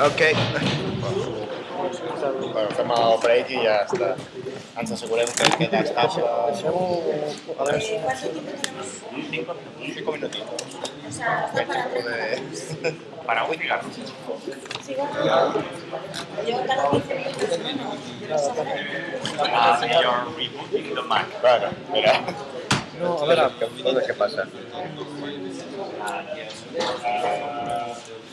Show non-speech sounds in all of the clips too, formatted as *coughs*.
Ok. Bueno, fem el break i ja està. Ens assegurem que queda estable. ¿Cuánto tiempo tenemos? Cinco, minutitos. O sea, está para. Sigo. Yo cada 15 minutos menos. Uh, you're rebooting the Mac. Bueno, mira. No, a veure, Entonces, què passa?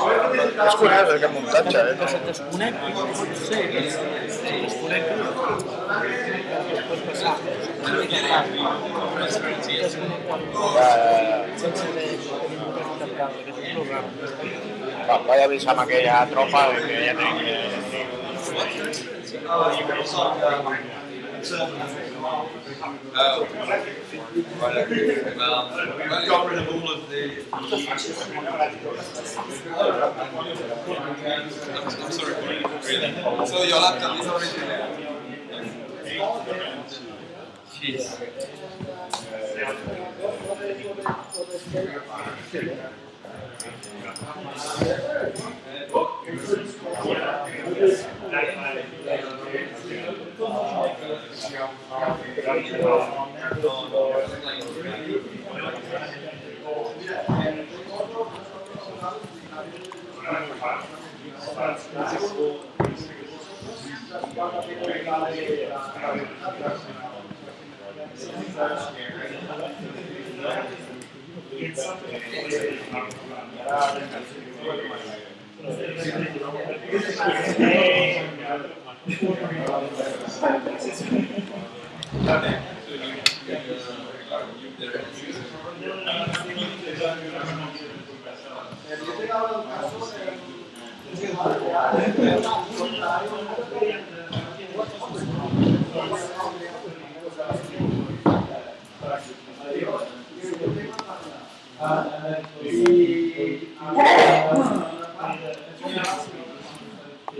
És curiós aquest muntatge, eh? Que se't desconec i pot ser que se't desconec pot passar. Va, vaig avisar amb aquella tropa que ja tenia... Oh, right, okay. Well, we've got rid of all of the. I'm, I'm sorry, really. So your laptop is already there. Jeez. It's Gracias.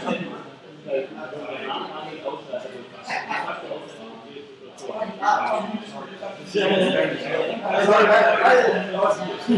Gracias. En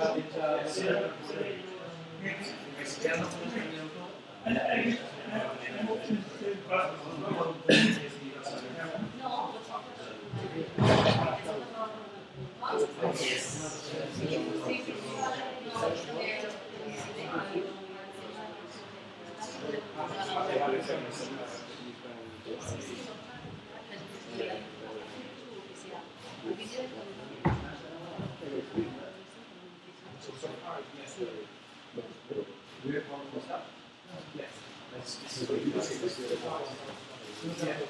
Gracias. Okay,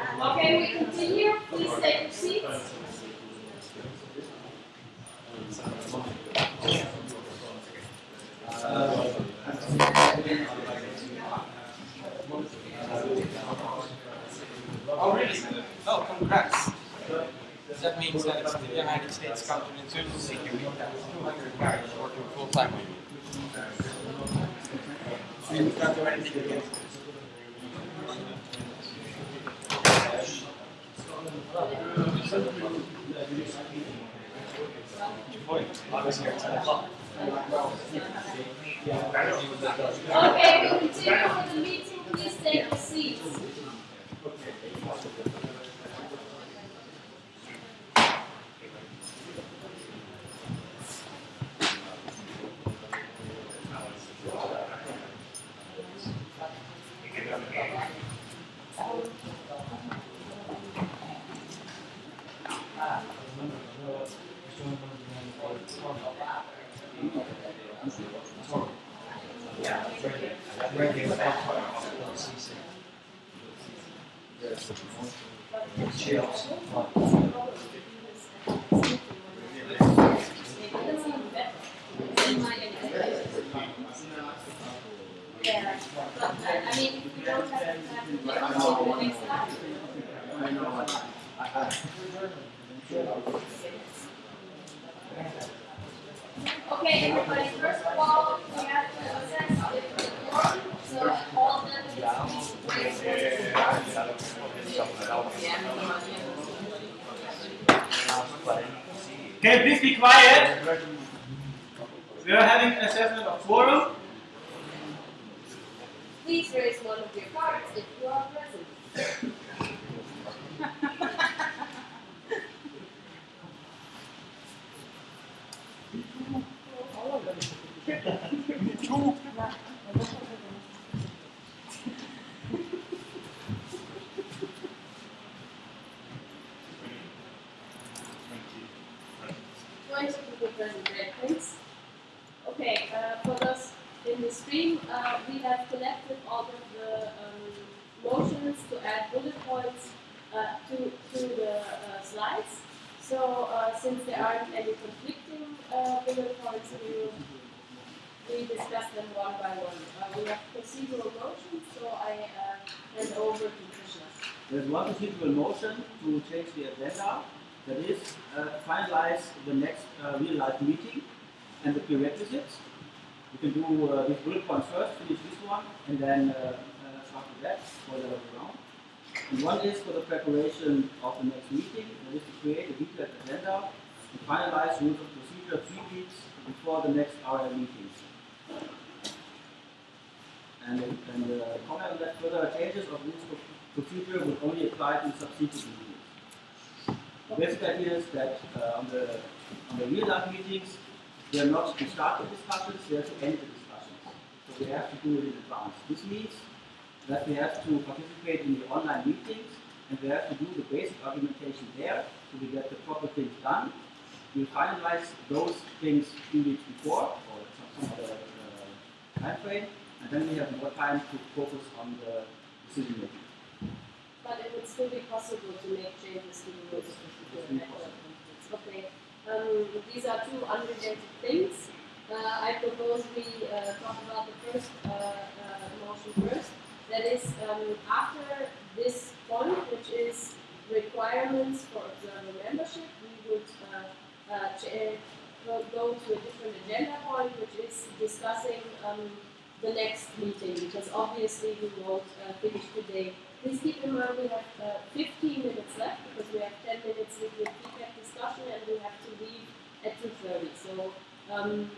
we continue. Please take your seats. Oh, really? Oh, congrats. That means that it's the United States counterinsurgency security that is 200 guys working full time with you. So you can't do anything against it. Okay, we can do uh, this bullet point first, finish this one, and then uh, uh, start with that, or the around. And one is for the preparation of the next meeting, that is to create a detailed agenda and finalize rules of procedure three weeks before the next RL meetings. And, and uh, comment that further changes of rules of procedure will only apply to subsequent meetings. The basic idea is that uh, on the on the real life meetings, they are not to start the discussions, they are to end the discussions. So we have to do it in advance. This means that we have to participate in the online meetings and we have to do the basic argumentation there so we get the proper things done. We finalize those things few weeks before or some, some other uh, time frame, and then we have more time to focus on the decision making. But it would still be possible to make changes to the rules of procedure. It's and. Okay. Um, these are two unrelated things. Uh, I propose we uh, talk about the first uh, uh, motion first. That is, um, after this point, which is requirements for observer membership, we would uh, go, to a different agenda point, which is discussing um, the next meeting, because obviously we won't uh, finish today. Please keep in mind we have uh, 15 minutes left, because we have 10 minutes with the discussion, and we have to leave at 2.30. So um,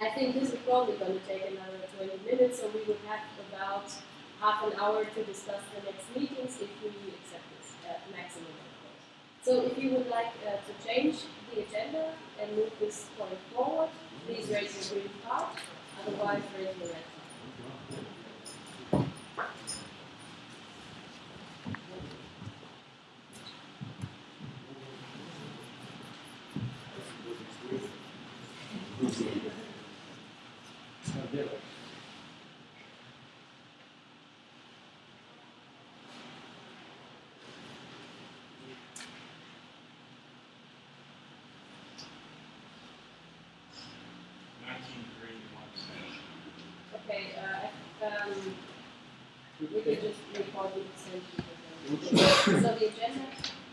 I think this is probably going to take another 20 minutes, so we would have about half an hour to discuss the next meetings if we accept this uh, maximum, of course. So if you would like uh, to change the agenda and move this point forward, please raise your green card, otherwise raise your red card. Nineteen green, one abstention. Okay, uh, um, we could just record the percentage. So the agenda,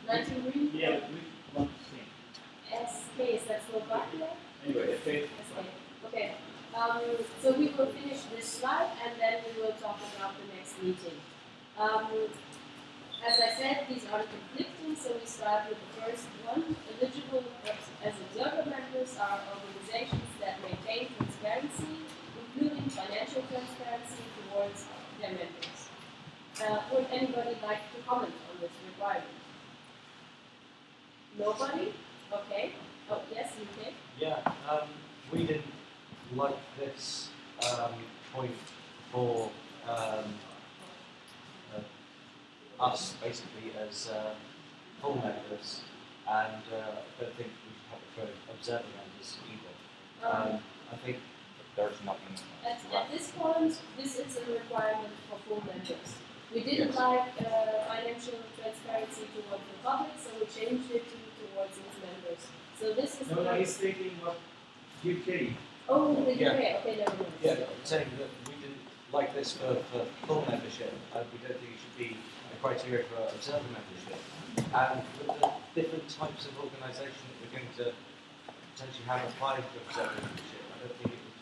19 green? Yeah, we want to see. SK, is that Slovakia? Anyway, okay. SK. Okay, um, so we will finish this slide and then we will talk about the next meeting. Um, as I said, these are conflicting, so we start with the first one. Eligible as- as observer members are organizations that maintain transparency, including financial transparency towards their members. Uh, would anybody like to comment on this requirement? Nobody? Okay. Oh, yes, you can. Yeah, um, we didn't like this um, point for um, uh, us basically as uh, full members, and uh, I don't think we should have it for observer members either. Um, Um, I think There's nothing. At, at this point, this is a requirement for full members. We didn't Yes. like uh, financial transparency towards the public, so we changed it to towards its members. So this is. No, no, he's thinking what UK. Oh, the Yeah. okay, okay, never mind. Yeah, I'm saying that we didn't like this for, for full membership, and we don't think it should be a criteria for observer membership. And with the different types of organisation that we're going to potentially have applying for observer membership, I don't think it would,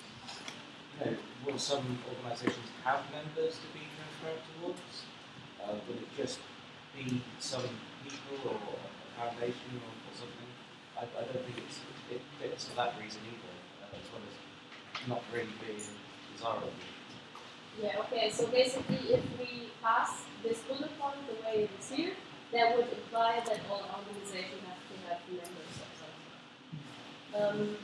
you know, will some organisations have members to be transparent towards? Uh, will it just be some people or a foundation or, or something? I, I don't think it's, it fits for that reason either, uh, as well as not really being desirable. Yeah, okay, so basically if we pass this bullet point the way it is here, that would imply that all organizations have to have members or something. Um,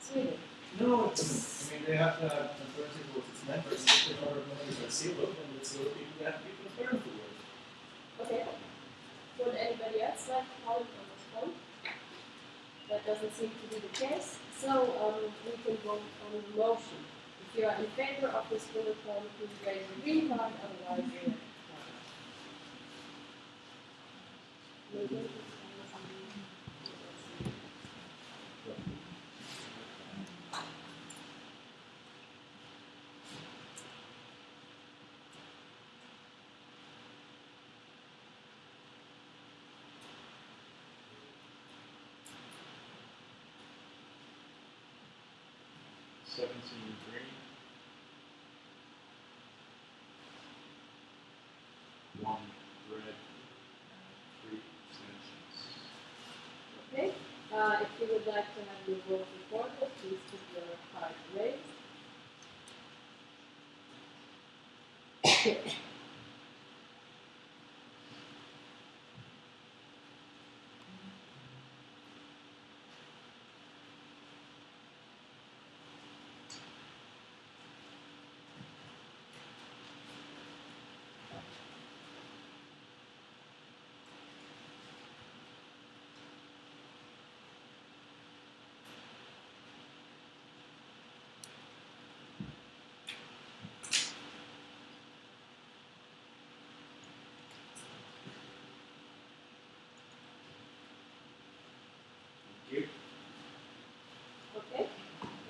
Sweden. No, it's, I mean, they have to have transparency towards its members, if their other members are zero, then it's zero people that have to be transparent towards. Okay. Would anybody else like to comment on this point? That doesn't seem to be the case. So um, we can vote on the motion. If you are in favor of this bullet point, please raise your green card, otherwise your card. One red and three abstentions. Okay, uh, if you would like to have your vote recorded, please keep your card raised. *coughs* *coughs*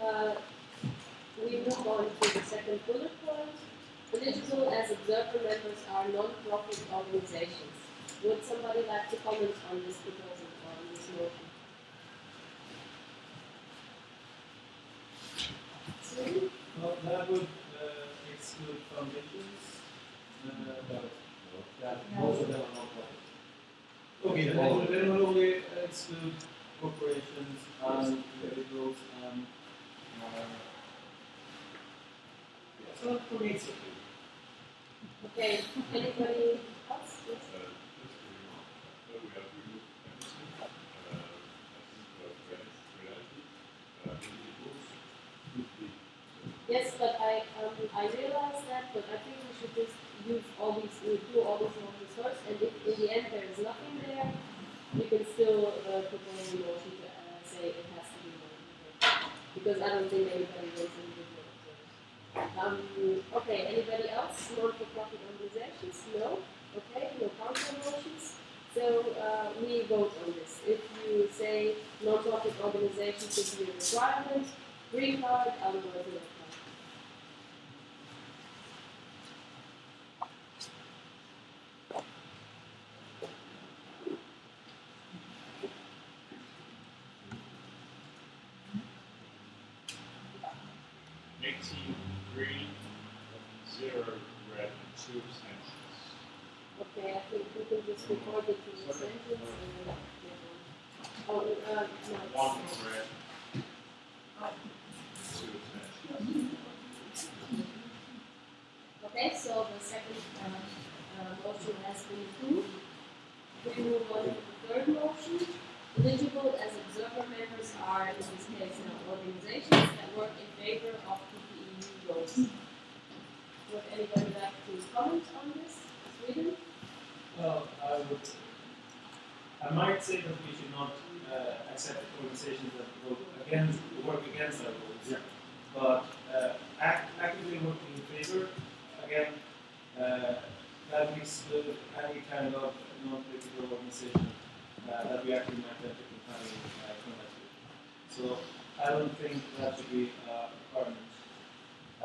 uh, we move on to the second bullet point. Eligible as observer members are non-profit organizations. Would somebody like to comment on this proposal or on this motion? Sue? Well, that would uh, exclude foundations, uh, but that most of them are non-profit. Okay, then then it would only exclude corporations and individuals and, uh, yeah, so for me okay. Okay, anybody else? Yes. Yes, but I, um, I realize that, but I think we should just use all these, we do all these motions first, and if in the end there is nothing there, we can still, uh, propose a motion to, uh, say it has to be one. Because I don't think anybody wants individual observers. Um, okay, anybody else, non-for-profit organizations? No? Okay, no counter motions? So, uh, we vote on this. If you say non-profit organization should be a requirement, green card, otherwise no card. Eighteen green, zero red, and two abstentions. Okay, I think we can just record the two sentence and then, yeah. Oh, uh, no. One red, two abstentions. Okay, so the second, uh, uh, motion has been approved. We move on to the third motion. Eligible as observer members are, in this case, now organizations that work in favor of PPE goals. Would anybody like to comment on this? Sweden? Well, I would, I might say that we should not uh, accept organizations that vote against, work against our goals. Yeah. But uh, act, actively working in favor, again, uh, that would exclude any kind of non-political organization uh, that we actually might have to kind of uh, contact with. So I don't think that should be a requirement.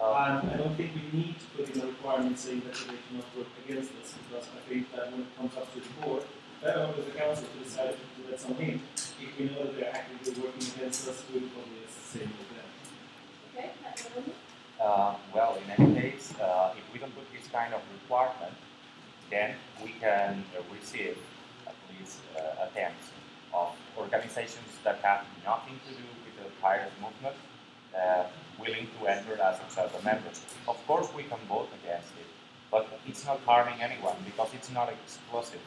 And I don't think we need to put in a requirement saying that they cannot work against us, because I think that when it comes up to the board, uh, or the council to decide to let someone in, if we know that they're actively working against us, we'll probably say with them. Okay, Uh, well, in any case, uh, if we don't put this kind of requirement, then we can uh, receive at least uh, attempts of organizations that have nothing to do with the pirate movement uh, willing to enter as observer members. Of course, we can vote against it, but it's not harming anyone because it's not exclusive.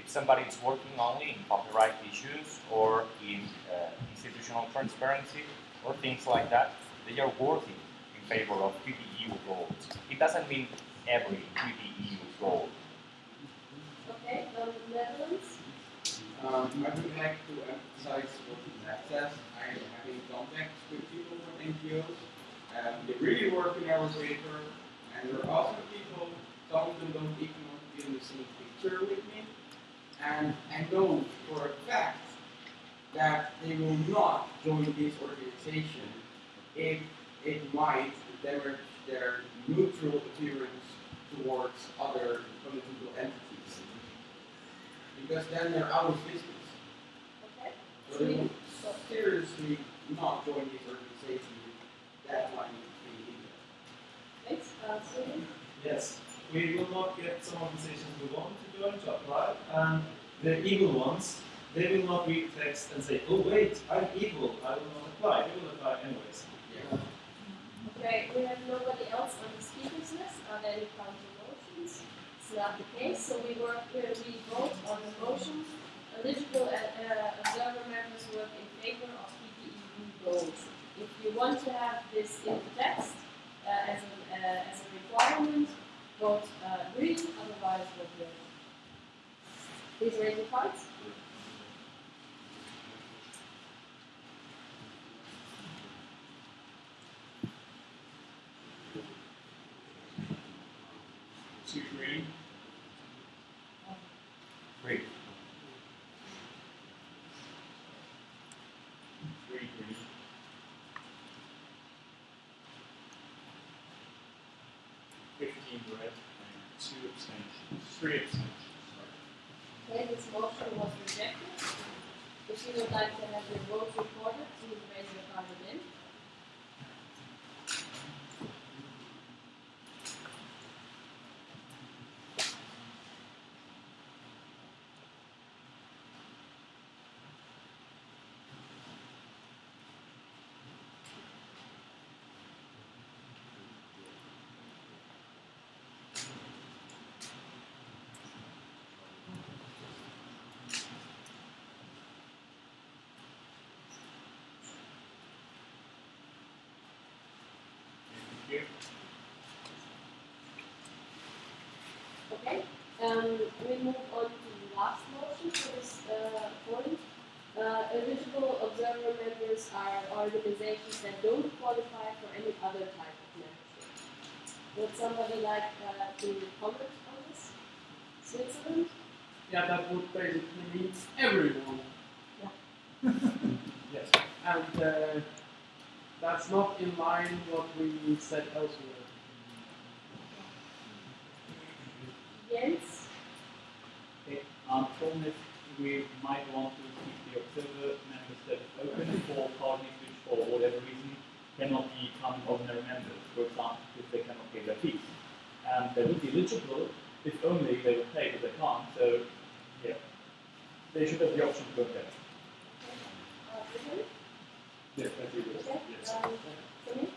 If somebody is working only in copyright issues or in uh, institutional transparency or things like that, they are working in favor of PPEU goals. It doesn't mean every PPEU goal. Okay, um, Netherlands? Um, I would like to emphasize what Matt says. I am having contacts with people from NGOs, um, they really work in our favor, and there are other people, some of them don't even want to be in the same picture with me, and I know for a fact that they will not join this organization if it might damage their neutral appearance towards other political entities. Because then they're out of business. Okay. So they will seriously not join this organization with that line of thinking. Thanks. Uh, Yes, we will not get some organizations we want to join to apply, and the evil ones, they will not read text and say, oh wait, I'm evil, I will not apply. They will apply anyways. Okay, we have nobody else on the speakers list. Are there any counter motions? It's not the case, so we work, uh, we vote on the motion. Eligible uh, uh, observer members work in favor of PPEU goals. If you want to have this in the text uh, as, a, uh, as a requirement, vote uh, green, otherwise vote red. Please raise your cards. Two green. Green. Three green. Fifteen red and two abstentions, three abstentions. Okay, this motion was rejected. If you would like to have your vote Okay, um, we move on to the last motion for this, uh, point. Uh, eligible observer members are organizations that don't qualify for any other type of membership. Would somebody like, uh, to comment on this? Switzerland? Yeah, that would basically mean everyone. Yeah. *laughs* yes. And uh, that's not in line what we said elsewhere. Yes. Okay, um, problem is we might want to keep the observer member status open for parties which, for whatever reason, cannot become ordinary members. For example, if they cannot pay their fees. And they would be eligible if only they would pay, but they can't. So, yeah, they should have the option to go there. Brittany? Yes, I agree with Okay, that. um,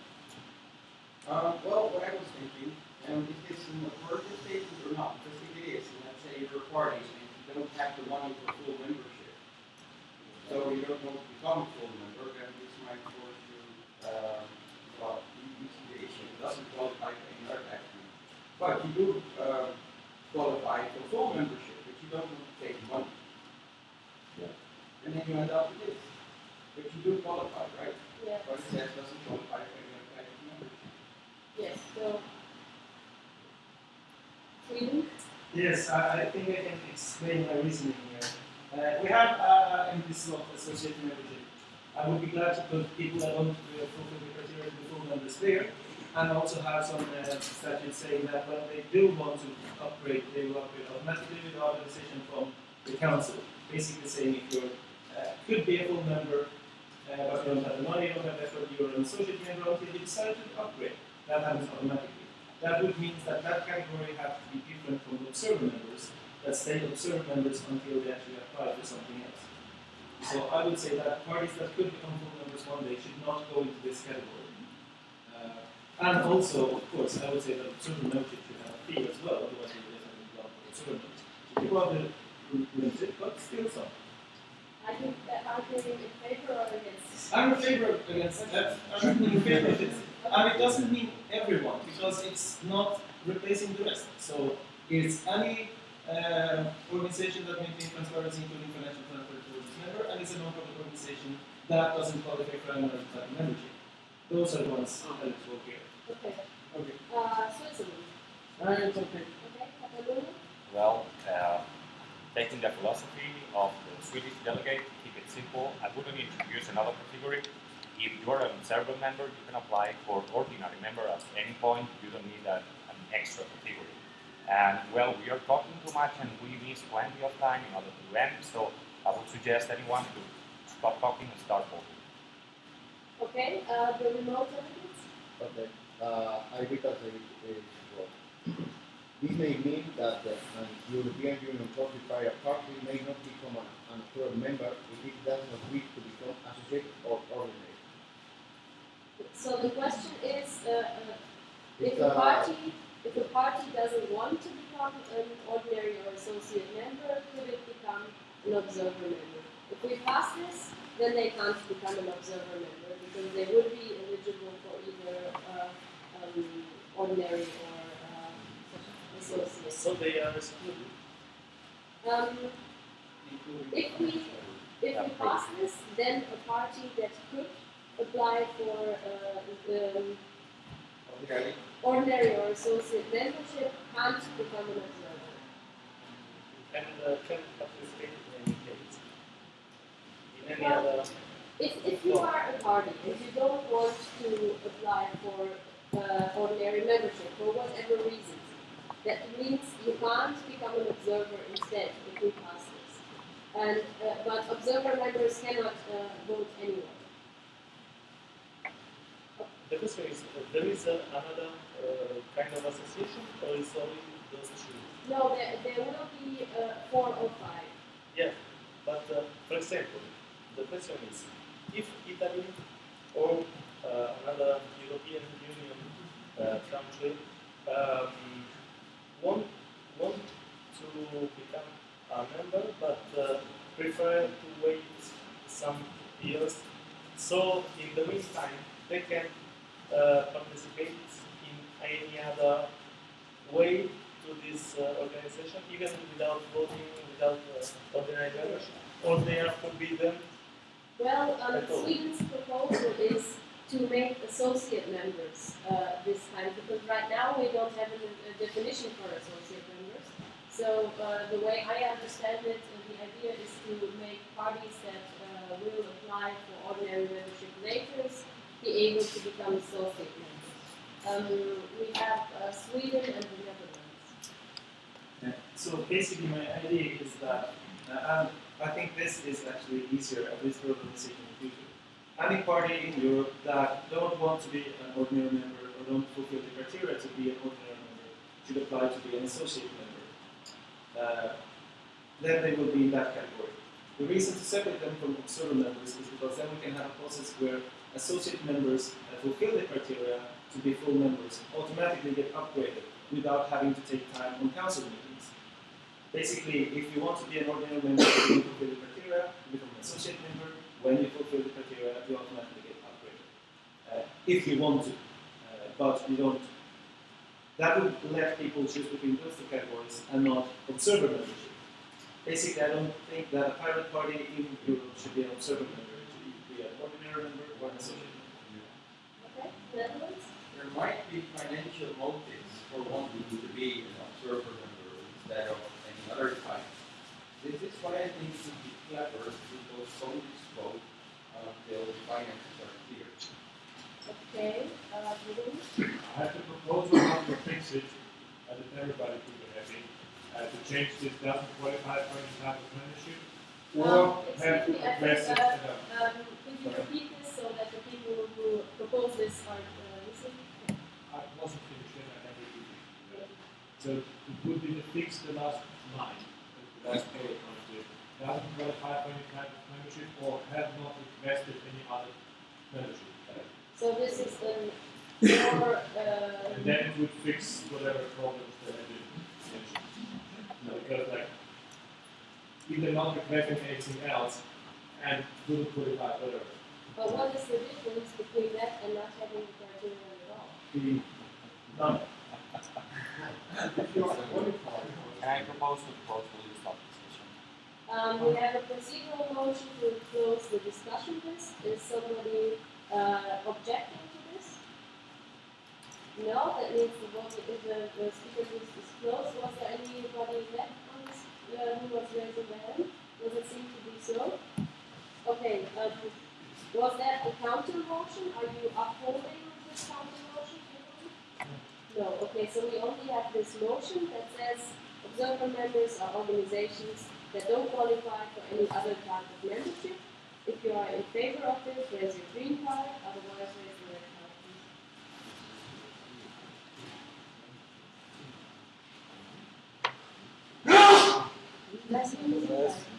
Uh, well, what I was thinking, um, is this an authoritative statement or not? Because if it is, and let's say you're a party and you don't have the money for full membership, so you don't want to become a full member, then this might force you, uh, well, you you see the issue, it doesn't qualify for any other action. But you do, uh, qualify for full membership, but you don't want to take money. And then you end up with this. But you do qualify, right? Yeah. But it says doesn't qualify for any other type of membership. Yes, so. Sweden? Yes, I, think I can explain my reasoning here. Uh, we have uh, in this law associated membership. I would be glad to put people that don't uh, fulfill the criteria to full members there, and also have some uh, saying that when they do want to upgrade, they will upgrade automatically with decision from the council. Basically saying if you uh, could be a full member, uh, but you don't have the money, you don't have the effort, you're an associate member until you decide to upgrade. That happens automatically. That would mean that that category has to be different from the observer members that stay observer members until they actually apply for something else. So I would say that parties that could become full members one day should not go into this category. Uh, and also, of course, I would say that observer membership should have a fee as well, otherwise you would have a lot of observer members. So people but still some. I think that are they in favor or against? I'm in favor against that. I'm in favor of it. And it doesn't mean everyone, because it's not replacing the rest. So it's any uh, organization that maintains transparency, including financial transfer towards its member, and it's a non-profit organization that doesn't qualify for any other type of membership. those are the ones eligible here. Okay. Okay. Uh, Switzerland. Uh, it's okay. Okay. Catalonia. Well, uh, taking the philosophy of the Swedish delegate, keep it simple. I wouldn't introduce another category. If you're an observer member, you can apply for ordinary member at any point. You don't need a, an extra category. And well, we are talking too much and we miss plenty of time in order to end. So I would suggest anyone to stop talking and start voting. Okay. Uh, the remote delegates. Okay, uh, I read that it is well. This may mean that uh, an European Union certified party may not become an, an observer member if it does not wish to become associate or ordinary. So the question is, uh, uh, if a uh, party, if a party doesn't want to become an ordinary or associate member, could it become an observer member? If we pass this, then they can't become an observer member because they would be eligible for either uh, um, ordinary or uh, associate. So they are excluded. Um, if we if we pass this, then a party that could apply for uh, um, ordinary or associate membership can't become an observer. And uh, can participate in any case. In any Well, other. If, if you are a party and you don't want to apply for uh, ordinary membership for whatever reason, that means you can't become an observer instead if we pass this. And uh, but observer members cannot uh, vote anyway. The question is, there is another uh, kind of association, or is only those two? No, there, there will be uh, four or five. Yeah, but uh, for example, the question is, if Italy or another European Union uh, country um, want, want to become a member but uh, prefer to wait some years, so in the meantime they can uh, participate in any other way to this uh, organization, even without voting, without uh, ordinary membership, or they are forbidden. Well, um, Sweden's proposal is to make associate members uh, this time because right now we don't have a, a definition for associate members. So uh, the way I understand it, uh, the idea is to make parties that uh, will apply for ordinary membership later be able to become associate members. Um, we have uh, Sweden and the Netherlands. Yeah. So basically, my idea is that uh, um, I think this is actually easier, at least for the decision in the future. Any party in Europe that don't want to be an ordinary member or don't fulfill the criteria to be an ordinary member should apply to be an associate member. Uh, then they will be in that category. The reason to separate them from observer members is because then we can have a process where associate members that fulfill the criteria to be full members automatically get upgraded without having to take time on council meetings. Basically, if you want to be an ordinary member, you fulfill the criteria, you become an associate member. When you fulfill the criteria, you automatically get upgraded. Uh, if you want to, uh, but you don't. That would let people choose between those two categories and not observer membership. Basically, I don't think that a pirate party in Europe should be an observer member. It should be an ordinary member or an associate. Okay, Netherlands? There might be financial motives for wanting to be an observer member instead of any other type. This is why I think it would be clever to postpone this vote until the finances are clear. Okay, uh, Bruno? I have a proposal how to fix it, and if everybody could be happy, uh, to change this doesn't qualify for any type of membership, Um, or excuse have to address it. uh, in a- Um, could you repeat this so that the people who propose this are uh, listening? I wasn't finished yet, I to repeat it. So it would be to fix the last line, the last bullet point here. Doesn't qualify for any type of membership or have not requested any other membership. So this is the more, uh, And then it would fix whatever problems that I did mention. Because like, if they're not requesting anything else, and wouldn't qualify for whatever. But what is the difference between that and not having the criteria at all? None. Can I propose to close the stop discussion? Um, we have a procedural motion to close the discussion list. Is somebody uh, objecting to this? No, that means the vote, if the, the speaker list is closed, was there anybody left on this, uh, who was raising their hand? Does it seem to be so? Okay, uh, was that a counter motion? Are you upholding this counter motion? No, okay, so we only have this motion that says observer members are organizations that don't qualify for any other type of membership. If you are in favor of this, raise your green card, otherwise raise your red card, please. Bless you, Mr. Guy.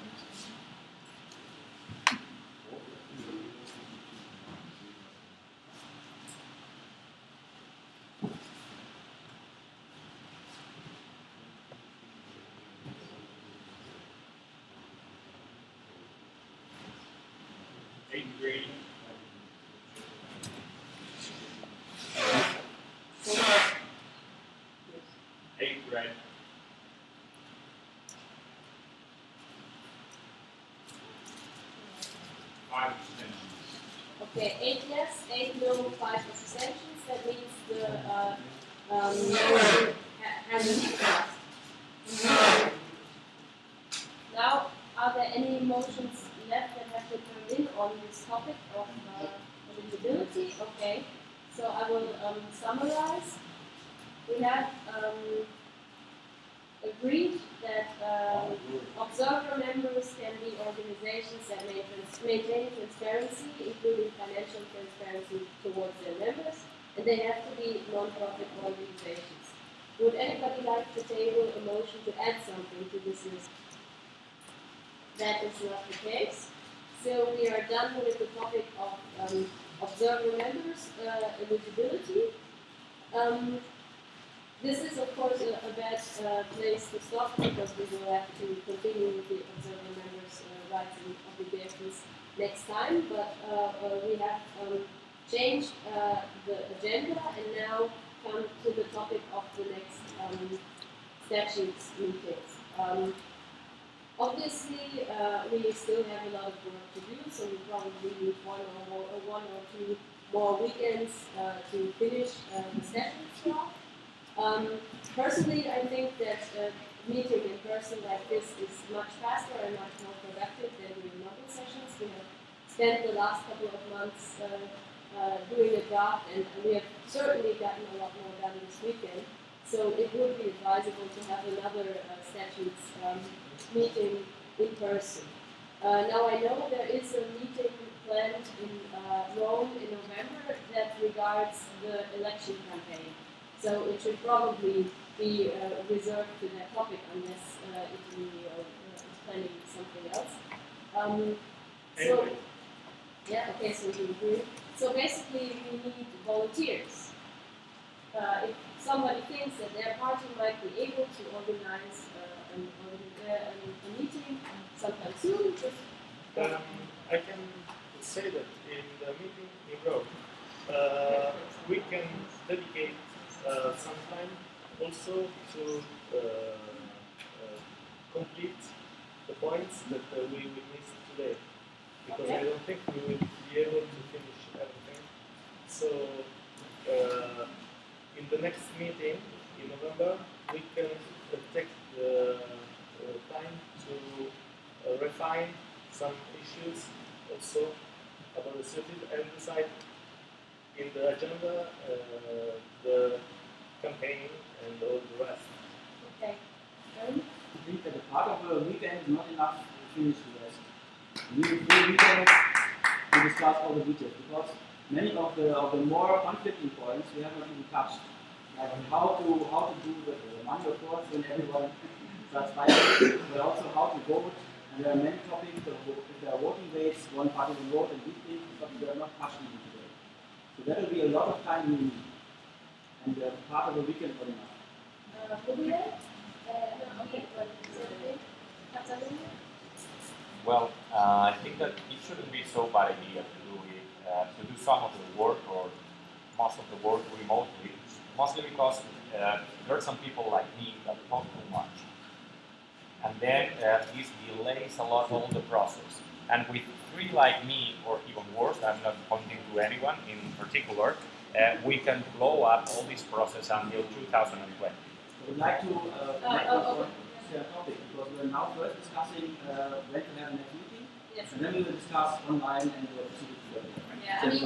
5 extensions. Okay, 8 yes, 8 no, 5 extensions. That means the uh, um, has Now, are there any motions left that have to come in on this topic of uh. Okay, so I will um, summarize. We have um, agreed that um, observer members can be organizations that may maintain transparency, including financial transparency towards their members, and they have to be non-profit organizations. Would anybody like to table a motion to add something to this list? That is not the case. So we are done with the topic of um, observer members uh, eligibility. Um, this is, of course, a, a bad uh, place to stop because we will have to continue with the observer members' uh, rights and obligations next time. But uh, uh, we have um, changed uh, the agenda and now come to the topic of the next um, statutes meetings. Um, obviously, uh, we still have a lot of work to do, so we probably need one or more, or one or two more weekends to finish the statutes. Um, personally, I think that uh, meeting in person like this is much faster and much more productive than model sessions. We have spent the last couple of months uh, uh, doing a draft, and we have certainly gotten a lot more done this weekend. So it would be advisable to have another uh, statutes um, meeting in person. Uh, now I know there is a meeting planned in uh, Rome in November that regards the election campaign. So it should probably be uh, reserved to that topic unless uh, Italy uh, is planning something else. Um, so, yeah, okay, so you agree. So basically, we need volunteers. Uh, if somebody thinks that their party might be able to organize uh, an, uh, a meeting sometime soon, just Um, I can say that in the meeting in Rome, uh, we can dedicate uh, some time also to uh, uh, complete the points that uh, we will miss today. Because I don't think we will be able to finish everything. So, uh, in the next meeting in November, we can uh, take the uh, time to uh, refine some issues also about the city and decide in the agenda uh, the campaign and all the rest. Okay. Um, I think that a part of a weekend is not enough to finish the rest. We need a full weekend to discuss all the details because many of the of the more conflicting points we have not even touched. Like how to how to do the, the money of course when everyone starts fighting, but also how to vote. And there are many topics. The, if there are voting weights, one party will vote and these things, but we are not touching them today. So that will be a lot of time we need. And uh, part of the weekend for enough. uh, who be there? Uh, no, okay, but is it okay? Catalunya? Well, uh, I think that it shouldn't be so bad idea to do it, uh, to do some of the work or most of the work remotely, mostly because uh, there are some people like me that talk too much. And then uh, this delays a lot all the process. And with three like me, or even worse, I'm not pointing to anyone in particular, uh, we can blow up all this process until 2020. I would like to uh, Uh, make oh, one okay. uh, topic because we're now first discussing uh, when to have a next meeting, Yes. and then we will discuss online and the facility level. Yeah, I mean,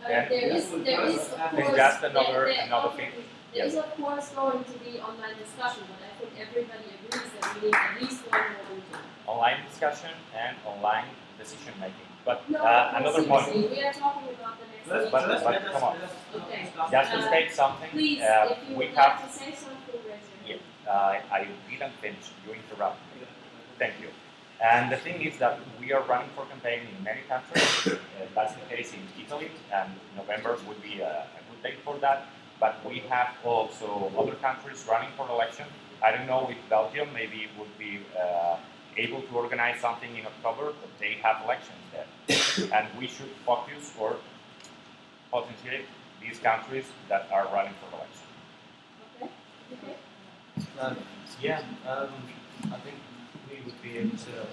Uh, Yeah. there is, there is of course. just another- there, there another obviously- thing. There is of course going to be online discussion, but I think everybody agrees that we need at least one more meeting. Online discussion and online decision making. But No, uh, another point, we are talking about the next Let's- meeting. but, let's- but let us- come on, let Okay. discuss just to Uh, state something, Please, uh, if you we would have like to say something, raise. Yeah, uh, I didn't finish. You interrupted me. Thank you. And the thing is that we are running for campaign in many countries. Uh, that's the case in Italy, and November would be a, a good date for that. But we have also other countries running for election. I don't know if Belgium maybe would be uh, able to organize something in October, but they have elections there. *coughs* and we should focus or potentiate these countries that are running for election. Okay, okay. Um, yeah, um, I think we would be able to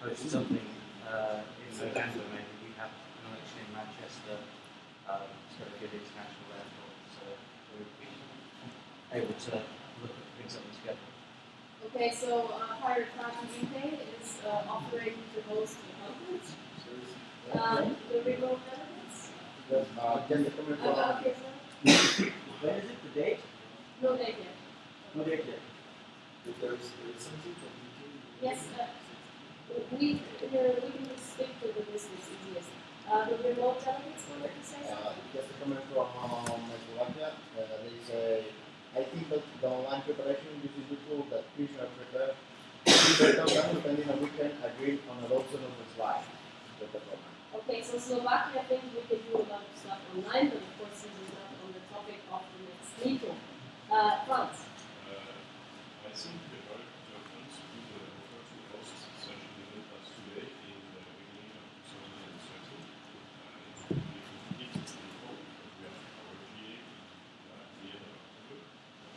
post something uh, in November. Maybe we have an election in Manchester. Um, it's got a good international airport, so we would be able to look at putting something together. Okay, so uh, Pirate Party UK is uh, offering to host a conference. Um, the remote delegates. Uh, just a comment from, Uh, okay, sir. When is it, the date? No date yet. No date yet. If there is there is something that we can. Yes, uh, we, uh, we can just stick to the business that's easiest. Uh, the remote delegates wanted to say uh, something? just a comment from um, Slovakia. Uh, there is a, I think that the online preparation, this is the tool that prisoners prepare. People can spending a weekend agreeing on adoption of the slide. That's the problem. Okay, so Slovakia, I think we can do a lot of stuff online, but of course this is not on the topic of the next meeting. Uh, France. I think the right judgments would uh, offer to host such an event as today in the beginning of 2020. Uh, it would be complicated to report because we have our GA uh, at the end of October.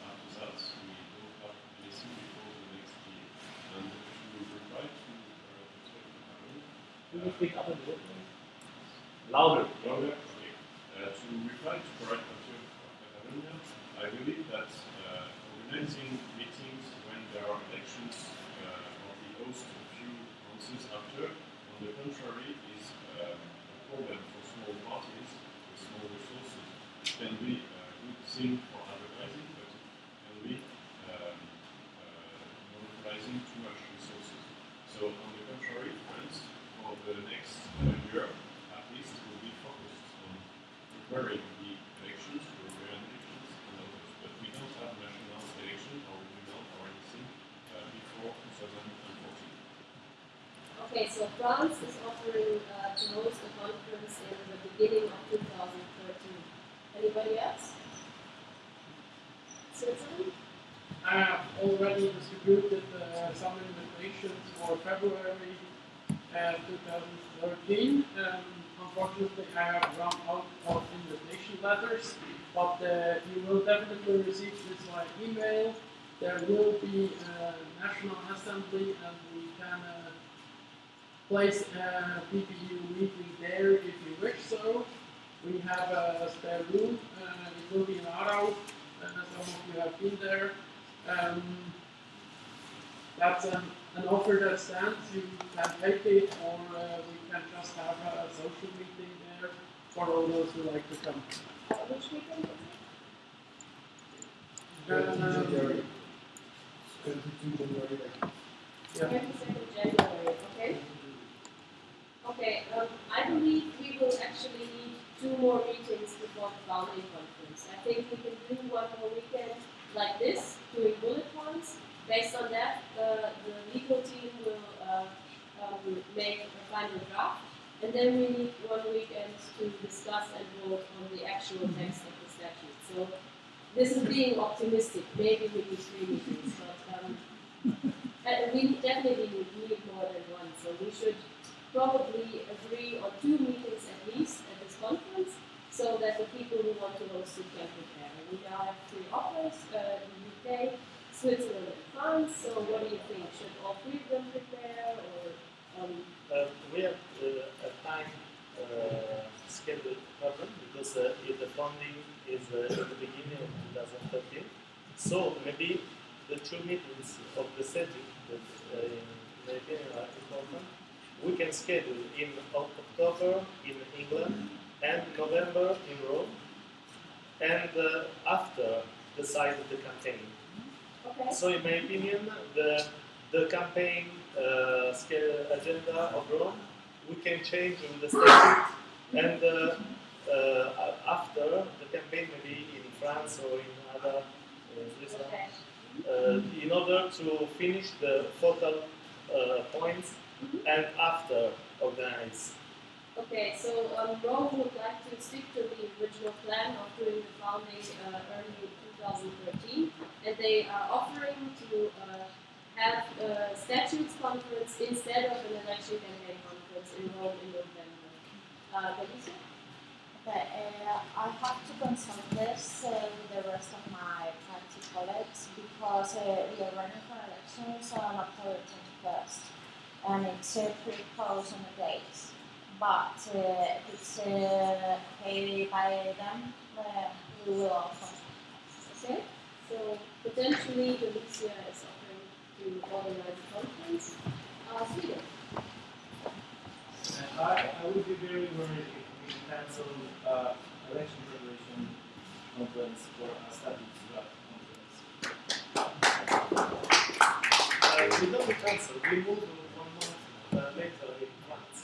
After that, we don't have anything before the next GA. And to reply to uh, Mr. Cameron, Can you speak up a little bit? Louder. Louder, okay. Uh, to reply to correct Mathieu Catalonia, I believe that uh, organizing meetings when there are elections uh, on the host a few months after, on the contrary, is uh, a problem for small parties with small resources. It can be a good thing for advertising, but it can be um, uh, monopolizing too much resources. So on the contrary, friends, for the next uh, year, at least will be focused on elections, European elections, and others. But we don't have national or uh, before 2014. Okay, so France is offering uh, to host a conference in the beginning of 2013. Anybody else? Switzerland? I have already distributed uh, some invitations for February uh, 2013. Um, unfortunately, I have run out of invitation letters, but uh, you will definitely receive this via email. There will be a National Assembly, and we can uh, place a PPU meeting there if you wish so. We have a spare room. Uh, it will be in Aarau. Uh, some of you have been there. Um, that's an, an offer that stands. You can take it, or uh, we can just have a social meeting there for all those who like to come. Which Um, January. 22 January. Yeah. 22nd January, okay? Okay, um, I believe we will actually need two more meetings before the founding conference. I think we can do one more weekend like this, doing bullet points. Based on that, the legal team will uh, um, make a final draft. And then we need one weekend to discuss and vote on the actual text of the statute. So this is being optimistic. Maybe we need three meetings, but um, we definitely need more than one. So we should probably agree on two meetings at least at this conference, so that the people who want to host it can prepare. We now have three offers: uh, the UK, Switzerland, and France. So what do you think? Should all three of them prepare, or um, Uh, we have uh, a time uh, schedule problem because uh, if the funding is uh, in the beginning of 2013. So maybe the two meetings of the SETI that uh, in my opinion are important, we can schedule in October in England and November in Rome, and uh, after the size of the campaign. Okay. So in my opinion, the the campaign uh, agenda of Rome, we can change in the statute, and uh, after the campaign maybe in France or in other uh, Switzerland, uh, in order to finish the total uh, points and after organize. Okay, so um, Rome would like to stick to the original plan of doing the founding uh, early 2013, and they are offering to uh, have a statutes conference instead of an election campaign conference in Rome in November. Uh, Galicia? Uh, I have to consult this uh, with the rest of my party colleagues because uh, we are running for elections on October 21st and it's uh, pretty close on the dates. But uh, it's uh, okay by them, uh, we will also. Okay, so potentially Galicia is offering to organize a conference. Uh, Sweden. I, I would be very worried if we cancel uh, election preparation conference for a draft conference. Uh, we don't cancel, we move one month uh, later in France.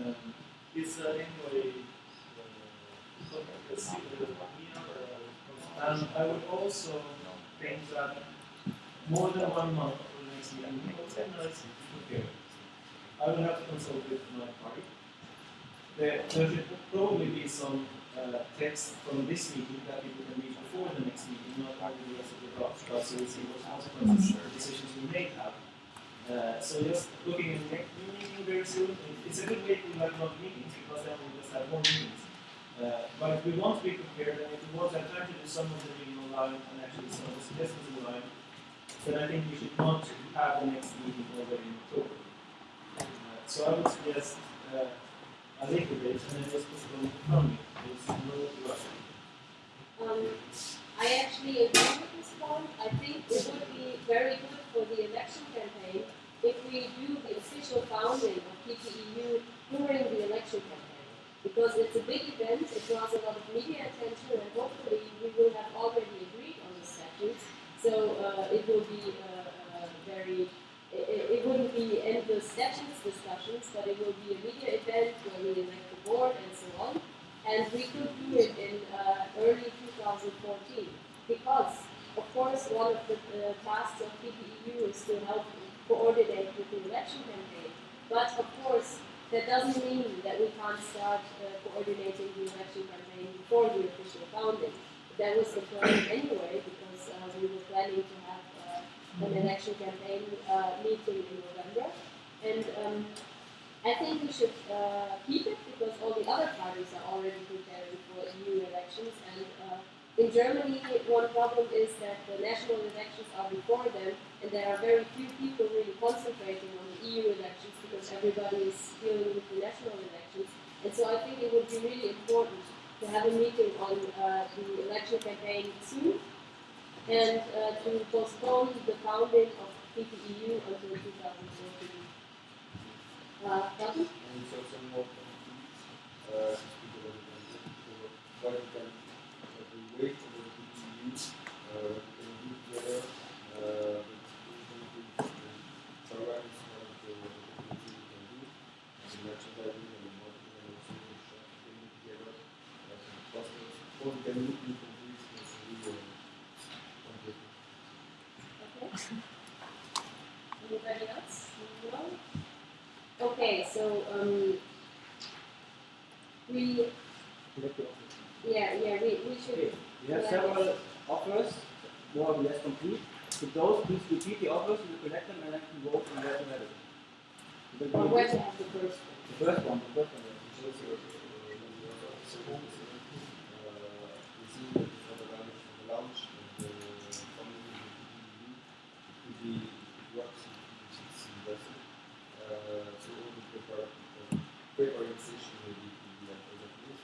Um, It's uh, anyway and I would also think that more than one month for the next meeting, prepare. I will have to consult with my party. There, there should probably be some uh, text from this meeting that people can read before the next meeting, not only the rest of the draft, but so we see what consequences or decisions we may have. Uh, so just looking at the next meeting very soon, it's a good way to have long meetings because then we just have more meetings. Uh, but if we want to be prepared and if we want to have time to do some of the reading online and actually some of the suggestions online, then I think we should not have the next meeting already in October. Uh, so I would suggest and just. Um, I actually agree with this point. I think it would be very good for the election campaign if we do the official founding of PPEU during the election campaign. Because it's a big event, it draws a lot of media attention, and hopefully we will have already agreed on the statutes. So uh, it will be uh, uh, very, it, it wouldn't be endless statutes discussions, but it will be a media event where we elect the board and so on. And we could do it in uh, early 2014 because, of course, one of the uh, tasks of PPEU is to help coordinate with the election campaign. But of course, that doesn't mean that we can't start uh, coordinating the election campaign before the official founding. That was the plan anyway because uh, we were planning to have an election campaign uh, meeting in November. And um, I think we should uh, keep it because all the other parties are already preparing for EU elections. And uh, in Germany, one problem is that the national elections are before them, and there are very few people really concentrating on the EU elections because everybody is dealing with the national elections. And so I think it would be really important to have a meeting on uh, the election campaign soon and uh, to postpone the founding of PPEU until 2014. Uh, uh, the uh, what into this, as we, uh, completely. Okay. Anybody else? No? Okay, so um, we, yeah, yeah, we, we should. We have yeah. several offers, more or less complete. So those, please repeat the offers, we will collect them and then we vote on where to have it. Or where to have the first one. The first one, the first one. Which also, uh, when you are second, uh, we see that for the launch, for the launch of the funding of the PPU, to be works which is invested. Uh, so all the paper, uh, paper organization will be, will be like other tools.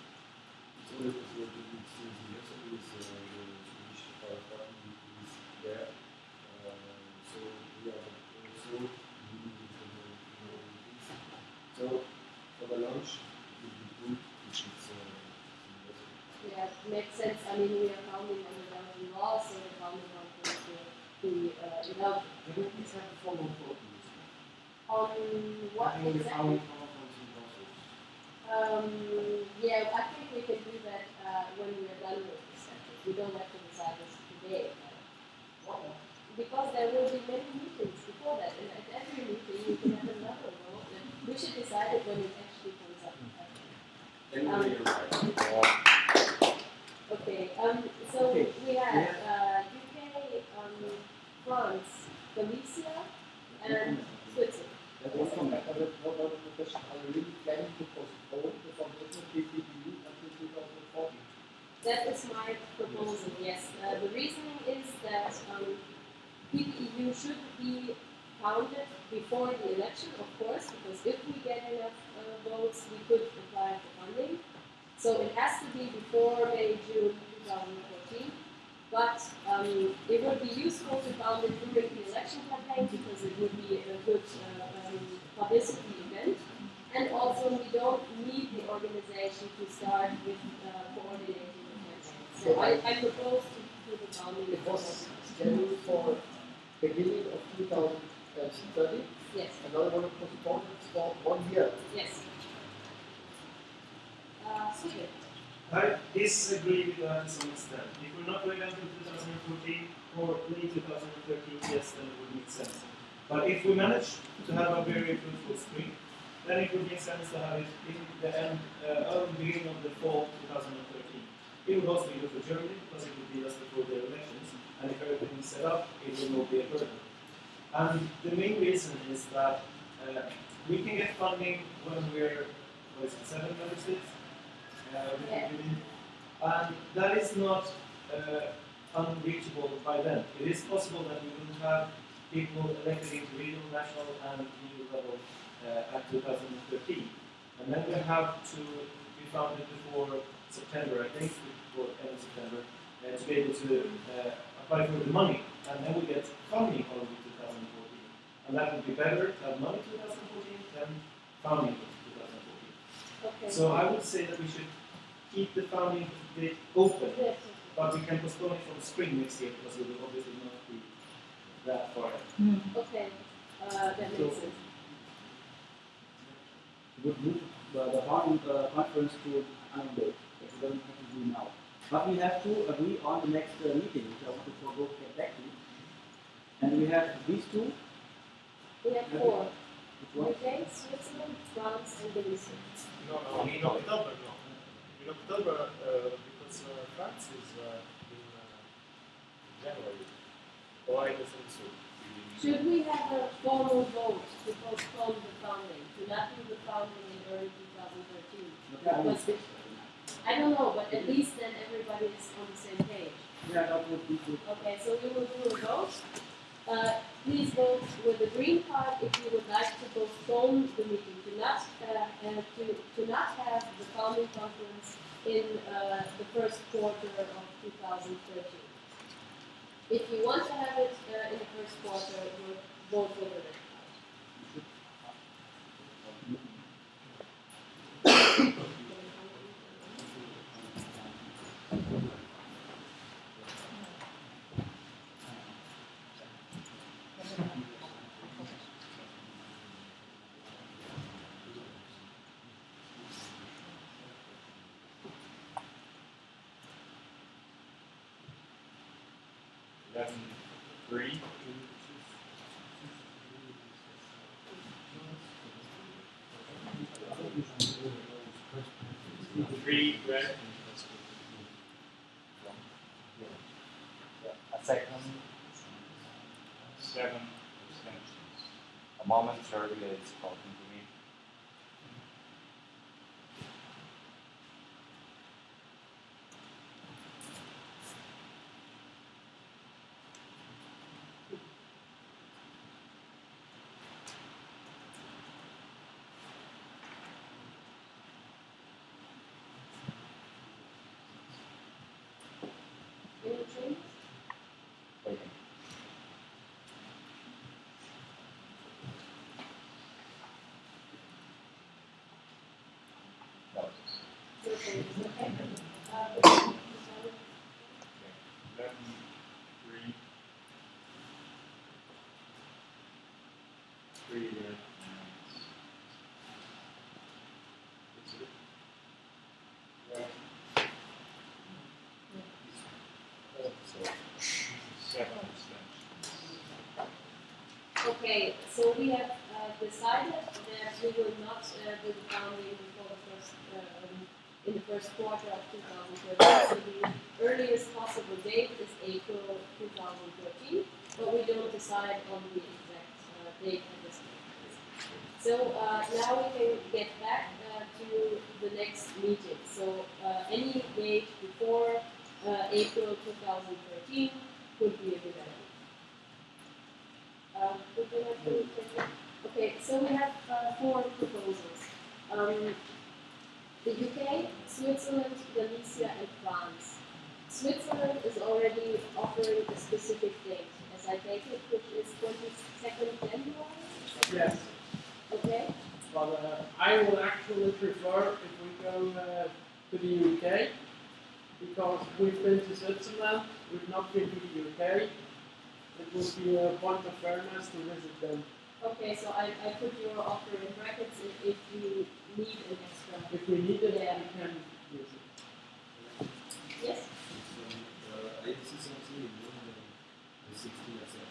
I mean, we are founding under Belgian law, so the founding conference will be uh, in Belgium. We please have a formal vote on what exactly? founding conference in Brussels. Um, yeah, I think we can do that uh, when we are done with this. We don't have to decide this today. Because there will be many meetings before that, and at every meeting we can have another vote. And we should decide it when it actually comes up. Anyway, you're right. Okay, um, so Okay, we have uh, UK, um, France, Galicia, and Switzerland. That was from what about the question, are you really planning to postpone the foundation of PPU until 2014? That is my proposal, yes. Uh, the reasoning is that um, PPEU should be founded before the election, of course, because if we get enough uh, votes, we could apply for funding. So it has to be before May, June 2014. But um, it would be useful to found it during the election campaign because it would be a good uh, um, publicity event. And also, we don't need the organization to start with uh, coordinating the campaign. So I, I propose to, to the founding. It was scheduled for beginning of 2030. Yes. Another one you want to postpone it for one year. Yes. Super. I disagree with that to some extent. If we're not going until 2014 or late 2013, yes, then it would make sense. But if we manage to have a very fruitful spring, then it would make sense to have it in the end, uh, early beginning of the fall 2013. It would also be good for Germany because it would be just before their elections, and if everything is set up, it will not be a burden. And the main reason is that uh, we can get funding when we're, what is it, seven member states? Yeah. and that is not uh, unreachable by then. It is possible that we will have people elected into regional, national, and EU level uh, at 2013. And then we have to be founded before September, I think, before end of September, uh, to be able to uh, apply for the money. And then we get funding only 2014. And that would be better to have money 2014 than founding 2014. Okay. So I would say that we should keep the founding date open, Yes. but we can postpone it from spring next year because it will obviously not be that far ahead. Okay. Uh, that makes sense. would move the, the founding uh, conference to another date, that we don't have to do now. But we have to agree on the next uh, meeting, which I want to forego to get back to. And we have these two. We have four. Which one? UK, Switzerland, France, and Galicia. No, no, in October, no. In October, uh, because uh, France is uh, in uh, January. Or I don't think so. Should we have a formal vote to postpone the founding, to not do the founding in early 2013? Because the- I don't know, but at least then everybody is on the same page. Yeah, that would be good. Okay, so we will do a vote. Uh, please vote with the green card if you would like to postpone the meeting, to not, uh, to, to not have the founding conference in, uh, the first quarter of 2013. If you want to have it, uh, in the first quarter, vote with the red Three, red. A second. Seven abstentions. A moment, Serbia is talking Okay, so we have uh, decided that we will not uh, do the boundary first quarter of 2013. So the earliest possible date is April 2013, but we don't decide on the exact uh, date at this point. So uh, now we can get back uh, to the next meeting. So uh, any date before uh, April 2013 could be a good idea. Um, would you like to take it? Okay, so we have uh, four proposals. Um, the UK, Switzerland, Galicia, and France. Switzerland is already offering a specific date, as I take it, which is 22nd January. Yes. Okay. But uh, I will actually prefer if we go uh, to the UK because we've been to Switzerland, we've not been to the UK. It would be a point of fairness to visit them. Okay, so I, I put your offer in brackets if, if you need an extra. If we need it, Yeah. we can use it. Yes? I see something in the 16 etc.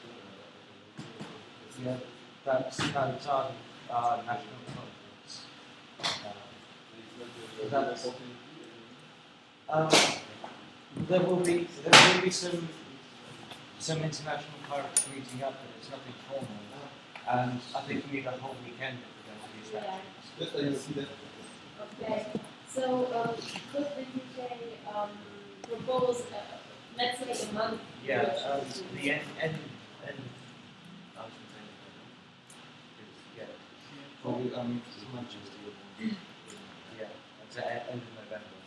Yeah, that's, that's our, uh, national conference. Uh, that's, um, there will be, there will be some, some international clerics meeting up, but it's nothing formal. And I think we need a whole weekend if we're going to these Yeah. actions. Just I see that. Okay, so um, could the UK um, propose, uh, let's say a month? Yeah, which um, the end, end, end, I was gonna say, yeah. Probably um, Manchester. Yeah, it's the end of November.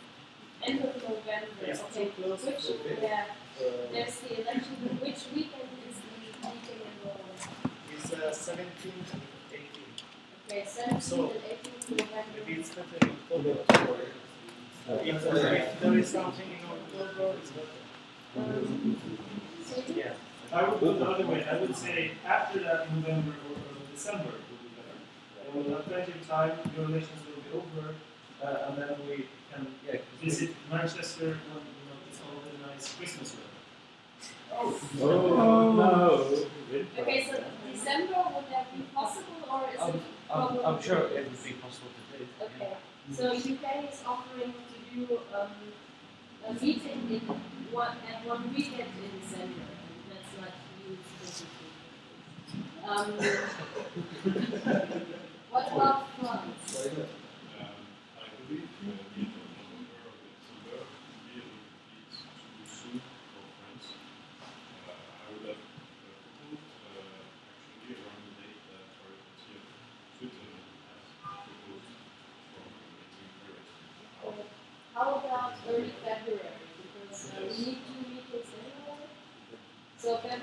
End of November, Yes, okay. Which, yeah, there's the election, which weekend is the meeting in Rome? It's uh, 17 and 18. Okay, 17 So, and 18 November. Maybe it's better in October. If, if there is something in October, it's better. Um, Yeah. I would go the other way. I would say after that, November or or December would be better. And we'll have plenty of time. Your relations will be over, uh, and then we can Yeah, visit Manchester when you know it's all the nice Christmas weather. Oh, no. Okay, so December, would that be possible or is I'm, it I'm. I'm sure it would be possible to do. Okay, so UK is offering to do um, a meeting in one, at one weekend in December, and that's not you specifically. Um, *laughs* what about France? Um, I believe uh, the end of November or December would be a little bit too soon for France. Uh, I would have uh, proposed uh, actually around the date that our country of Switzerland has proposed for meeting Paris. Or how about early February? Because uh, we need two meetings anyway. So. Yeah.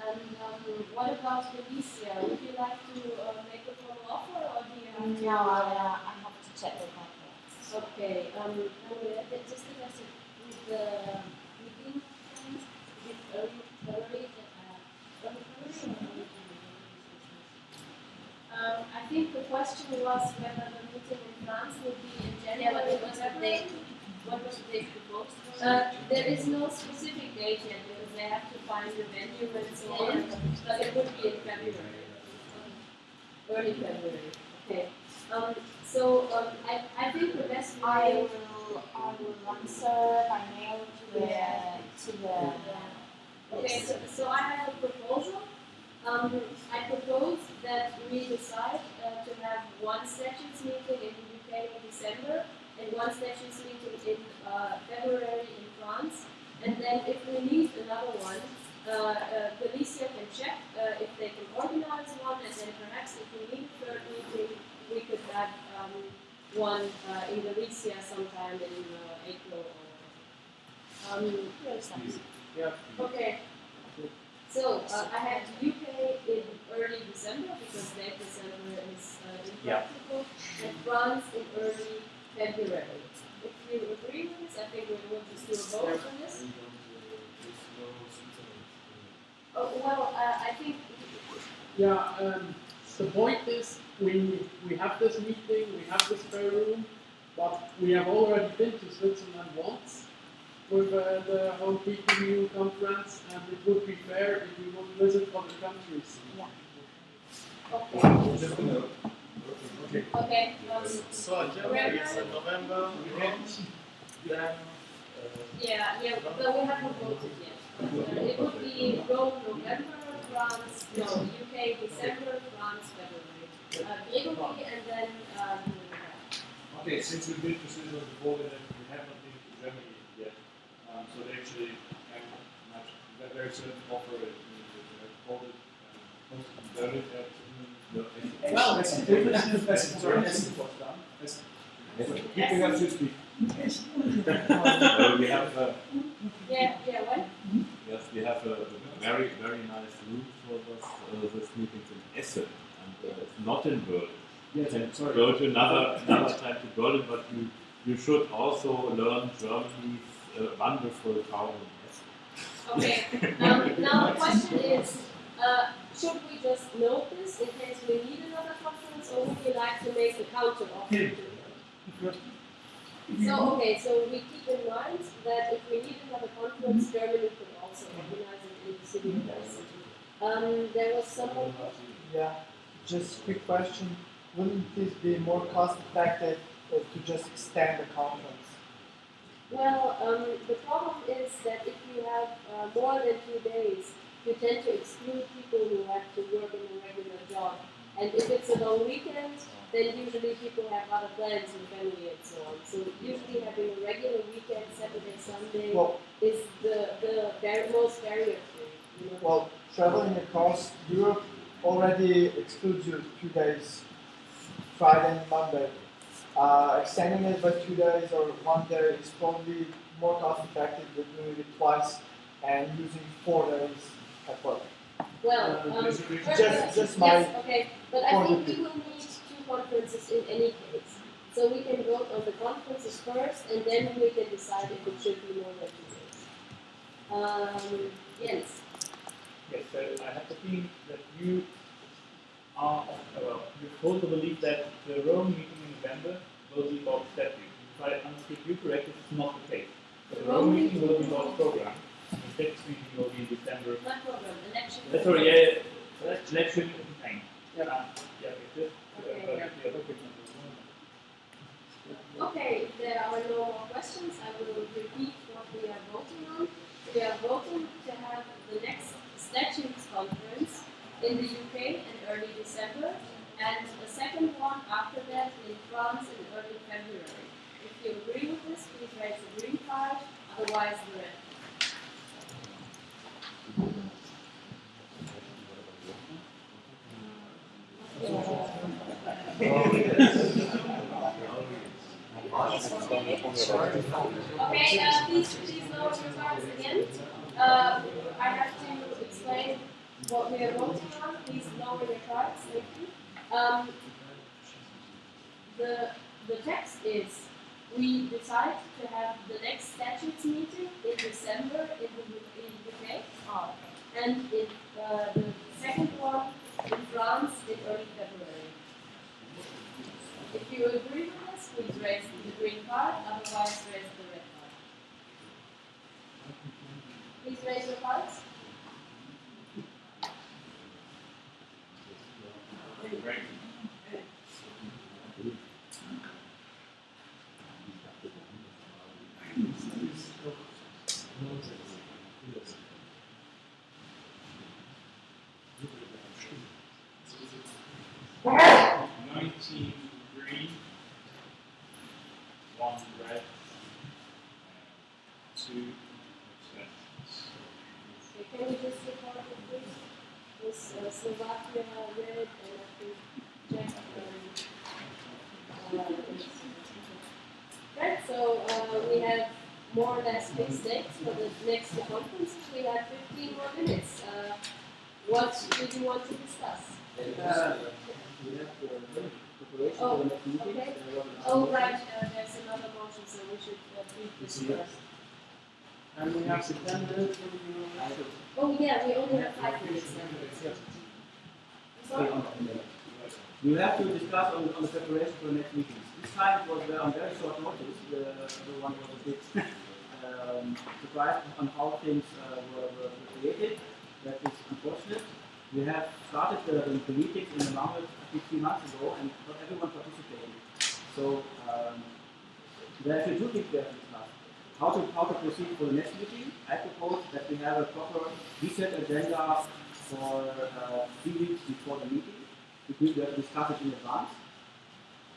And um, what about Galicia? Would you like to uh, make a formal offer or do you have? No, I, uh, I have to check with my. Okay, um, just with the meeting with early early January? Um, I think the question was whether the meeting in France would be in Yeah, but January it was the February. date. What was the date? Uh, there is no specific date yet because they have to find the venue and so on, but it would be in February. Early February, okay. Um, so, um, I, I think the best I way. will, I will answer by mail to the, to the. Okay, so, so I have a proposal. Um, I propose that we decide uh, to have one statutes meeting in the UK in December and one statutes meeting in uh, February in France. And then if we need another one, uh, uh, Galicia can check uh, if they can organize one, and then perhaps if we need a third meeting, we could have um, one uh, in Galicia sometime in uh, April or. Um, Yeah. Okay. So uh, I have UK in early December because late December is uh, impractical, and France in early February if you agree with this, I think we will just do a vote on this. Oh, well, uh, I think. Yeah, um, the point is we, we have this meeting, we have this spare room, but we have already been to Switzerland once with uh, the whole PPEU conference, and it would be fair if we would visit other countries. Yeah. Okay. Okay. So agenda is in November, then, uh, Yeah, yeah, but we haven't voted yet. Uh, it would be Rome, November, France, no, UK, December, France, February. Uh, Gregory, and then, um, Okay, since we've been to Switzerland before, then we have not been to Germany yet. Um, so they actually can much, they're very certain offer it. Called it, um, posted in Berlin at, um, Well, that's that's that's sorry, that's was done. That's you can have to speak. Uh, we have uh, yeah, yeah, what? yes, we have a, a very very nice room for this, uh, this meeting in Essen, and uh, it's not in Berlin. Yes, you can sorry. go to another another time to Berlin, but you you should also learn Germany's uh, wonderful town in Essen. Okay, um, now the question is, uh, should we just note this in case we need another conference, or would you like to make a counter offer? So, okay, so we keep in mind that if we need another conference, Germany could also organize it in the city of Essen. Um, there was someone, Yeah, just quick question. Wouldn't this be more cost effective uh, to just extend the conference? well, um, the problem is that if you have uh, more than two days, you tend to exclude people who have to work in a regular job. And if it's a long weekend, then usually people have other plans with family and so on. So usually having a regular weekend, Saturday, Sunday, Well- is the, the bar- most barrier free. You know? Well, traveling across Europe already excludes you two days, Friday and Monday. Uh, extending it by two days or one day is probably more cost effective than doing it twice and using four days Well, Uh, um, just- just- my yes, okay, but I think we will need two conferences in any case. So we can vote on the conferences first, and then we can decide if it should be more than two days. Um, yes. Yes, so I have the feeling that you are, well, you hold the belief that the Rome meeting in November will be about statute. If I understood you correctly, is not the case. The Rome meeting will be about program, and meeting will be in December. Not program, election. Uh, sorry, yeah, yeah, election yeah, okay, Okay, there are no more questions, I will repeat what we are voting on. We are voting to have the next statutes conference in the UK in early December, and the second one after that in France in early February. If you agree with this, please raise the green card, otherwise the red. Okay, uh, please, please lower your cards again. Uh, I have to explain what we are voting on. Please lower your cards, thank you. Um, the, the text is, we decide to have the next statutes meeting in December in the, in UK. And in, uh, the second one in France in early February. If you agree with this, please raise the green card, otherwise raise the red card. Please raise your cards green, one red, two abstentions. Okay, can we just report it please? This uh, Slovakia red and I think Czech and uh, Right, so uh, we have more or less fixed dates for the next two conferences. We have 15 more minutes. Uh, what do you want to discuss? Uh, we have the preparation Oh, for the next meeting. okay. Oh, right, uh, there's another motion, so we should uh, treat this first. And we have the ten minutes for the Oh, yeah, we only have five minutes now. Okay, on the minute. We have to discuss on, on the preparation for the next meetings. This time it was uh, on very short notice. The, everyone was a bit um, surprised on how things uh, were, were created. That is unfortunate. We have started the, the, meetings in the think three months ago, and not everyone participated. So um, there are actually two things we have to discuss. How to, how to proceed for the next meeting. I propose that we have a proper reset agenda for uh, three weeks before the meeting. Means we to discuss it in advance.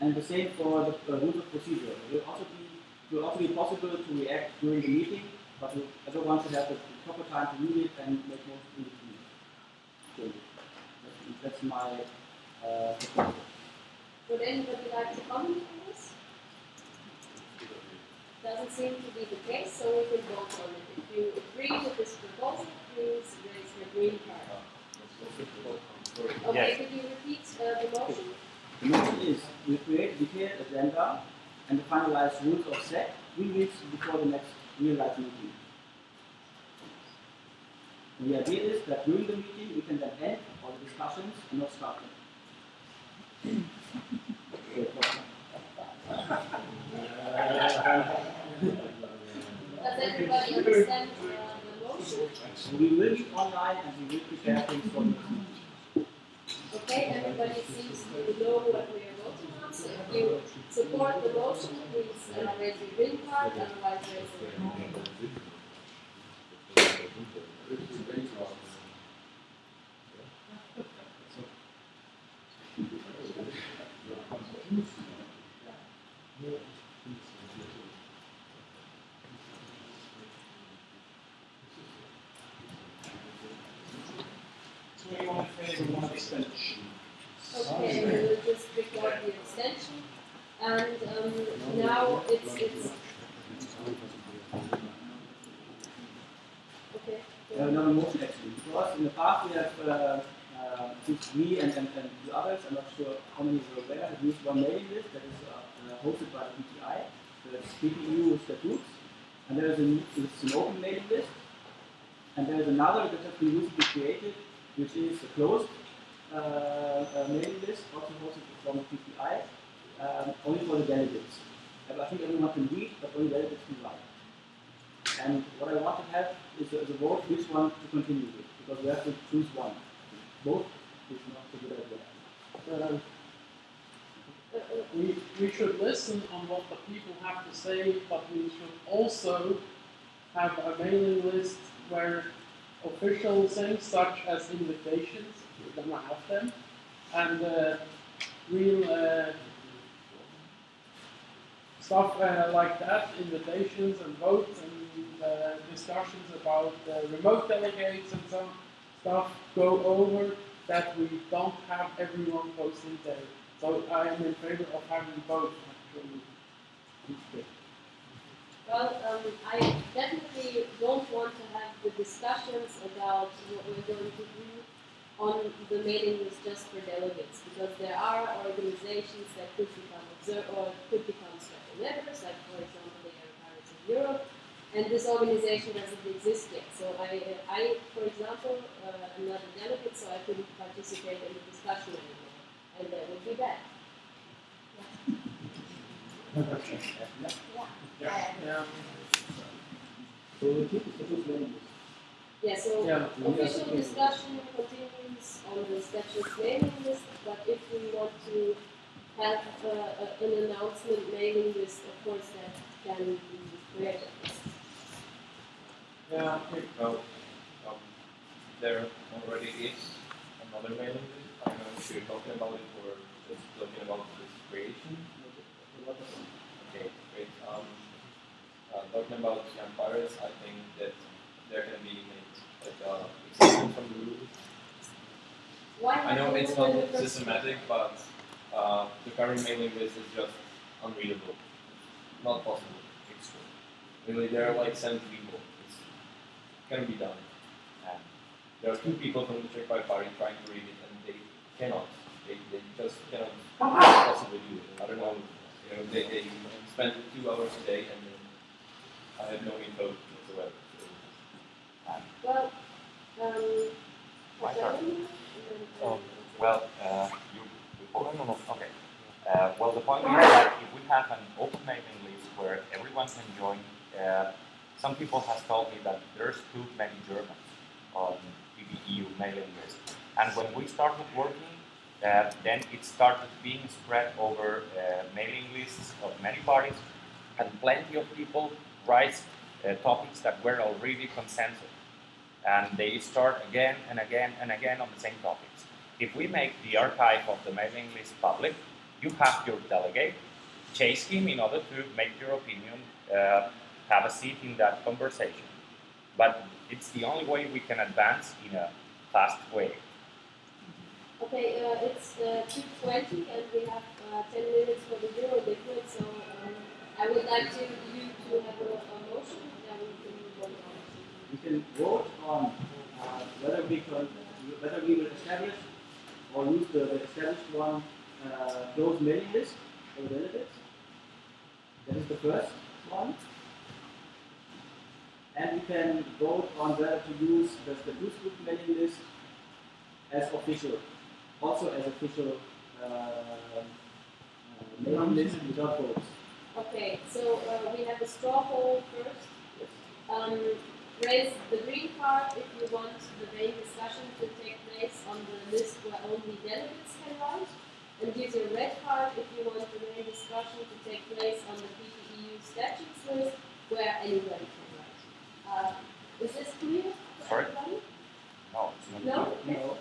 And the same for the uh, rules of procedure. It will also be will also be possible to react during the meeting, but everyone should have the proper time to read it and make most of it. Okay. That's- That's my uh, proposal. Would anybody like to comment on this? Doesn't seem to be the case, so we can vote on it. If you agree with this proposal, please raise your green card. Okay, Yes. could you repeat uh, the motion? The motion is we create a detailed agenda and the finalized rules of set three weeks before the next real life meeting. And the idea is that during the meeting we can then end all the discussions and not start them. Does everybody understand We will be online and we will prepare things for the. Okay, everybody seems to know what we are voting on, so if you support the motion, please uh, raise your green card, otherwise raise your red card. Twenty-one in favor, one abstention. Just record the extension, and um, now it's, it's. Okay. Have another motion actually. Because in the past we have, uh, uh, me and, and, and the others, I'm not sure how many were aware, have used one mailing list that is uh, uh, hosted by the PPI, the PPU statutes. And there is a, it's an open mailing list. And there is another that has been recently created, which is closed uh, uh, mailing list, also hosted from PPI, um, only for the delegates. And I think everyone can read, but only delegates can write. And what I want to have is a, is a vote which one to continue with, because we have to choose one. Both is not a good idea. Um, We, we should listen on what the people have to say, but we should also have a mailing list where official things such as invitations, gonna have them, and uh, real uh, stuff uh, like that, invitations and votes and uh, discussions about remote delegates and some stuff go over that we don't have everyone posting there. So I am in favor of having both actually. Well, um, I definitely don't want to have the discussions about what we're going to do on the mailing list just for delegates, because there are organizations that could become observe or could become special members, like for example the Young Pirates of Europe, and this organization doesn't exist yet. So I, I, for example, uh, am not a delegate, so I couldn't participate in the discussion anymore, and that would be bad. Yeah. So we keep the statute mailing list. Yeah, so Yeah. official discussion continues on the statute mailing list, but if we want to have uh, a- an announcement mailing list, of course, that can be created. Yeah. Well, um, there already is another mailing list. I don't know if you're talking about it or just talking about this creation. Okay, great. Um, uh, talking about young pirates, I think that there can be made exception from the I know it's not systematic, but uh, the current mailing list is just unreadable. Not possible. Really there are like 70 people. It's can be done. And there are two people from the Czech Pirate Party trying to read it, and they cannot. They, they just cannot possibly do it. I don't know. You know, they, they spend two hours a day, and I have no info whatsoever. Well, um, my turn. Um, well, uh, you before? No, no, Okay. Uh, well, the point is that if we have an open mailing list where everyone can join, uh, some people have told me that there's too many Germans on PPEU mailing list. And when we started working, uh, then it started being spread over uh, mailing lists of many parties, and plenty of people write uh, topics that were already consensus. And they start again and again and again on the same topics. If we make the archive of the mailing list public, you have your delegate, chase him in order to make your opinion, uh, have a seat in that conversation. But it's the only way we can advance in a fast way. Okay, uh, it's uh, 2.20 and we have uh, 10 minutes for the Euro liquid, so um, I would like to you to have a, a motion that we can vote on. We can vote on uh, whether we can, whether we will establish or use the, the established one uh, mailing list for delegates. That is the first one. And we can vote on whether to use the, the Boost group mailing list as official, also as official uh, uh, mailing list without votes. Okay, so uh, we have a straw poll first. Um, raise the green card if you want the main discussion to take place on the list where only delegates can write. And use your red card if you want the main discussion to take place on the PPEU statutes list where anybody can write. Uh, is this clear for Sorry? everybody? No, it's not. No?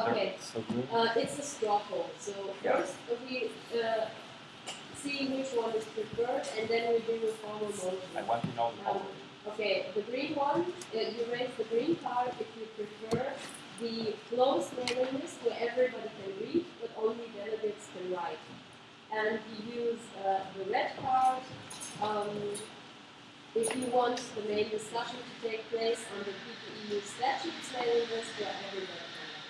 Okay. So, Okay, uh, it's a straw poll. So Yeah. first we uh, see which one is preferred, and then we do a formal motion. I want to know the Um, okay, the green one, uh, you raise the green card if you prefer the closed mailing list where everybody can read, but only delegates can write. And you use uh, the red card um, if you want the main discussion to take place on the PPEU statutes mailing list where everybody can write.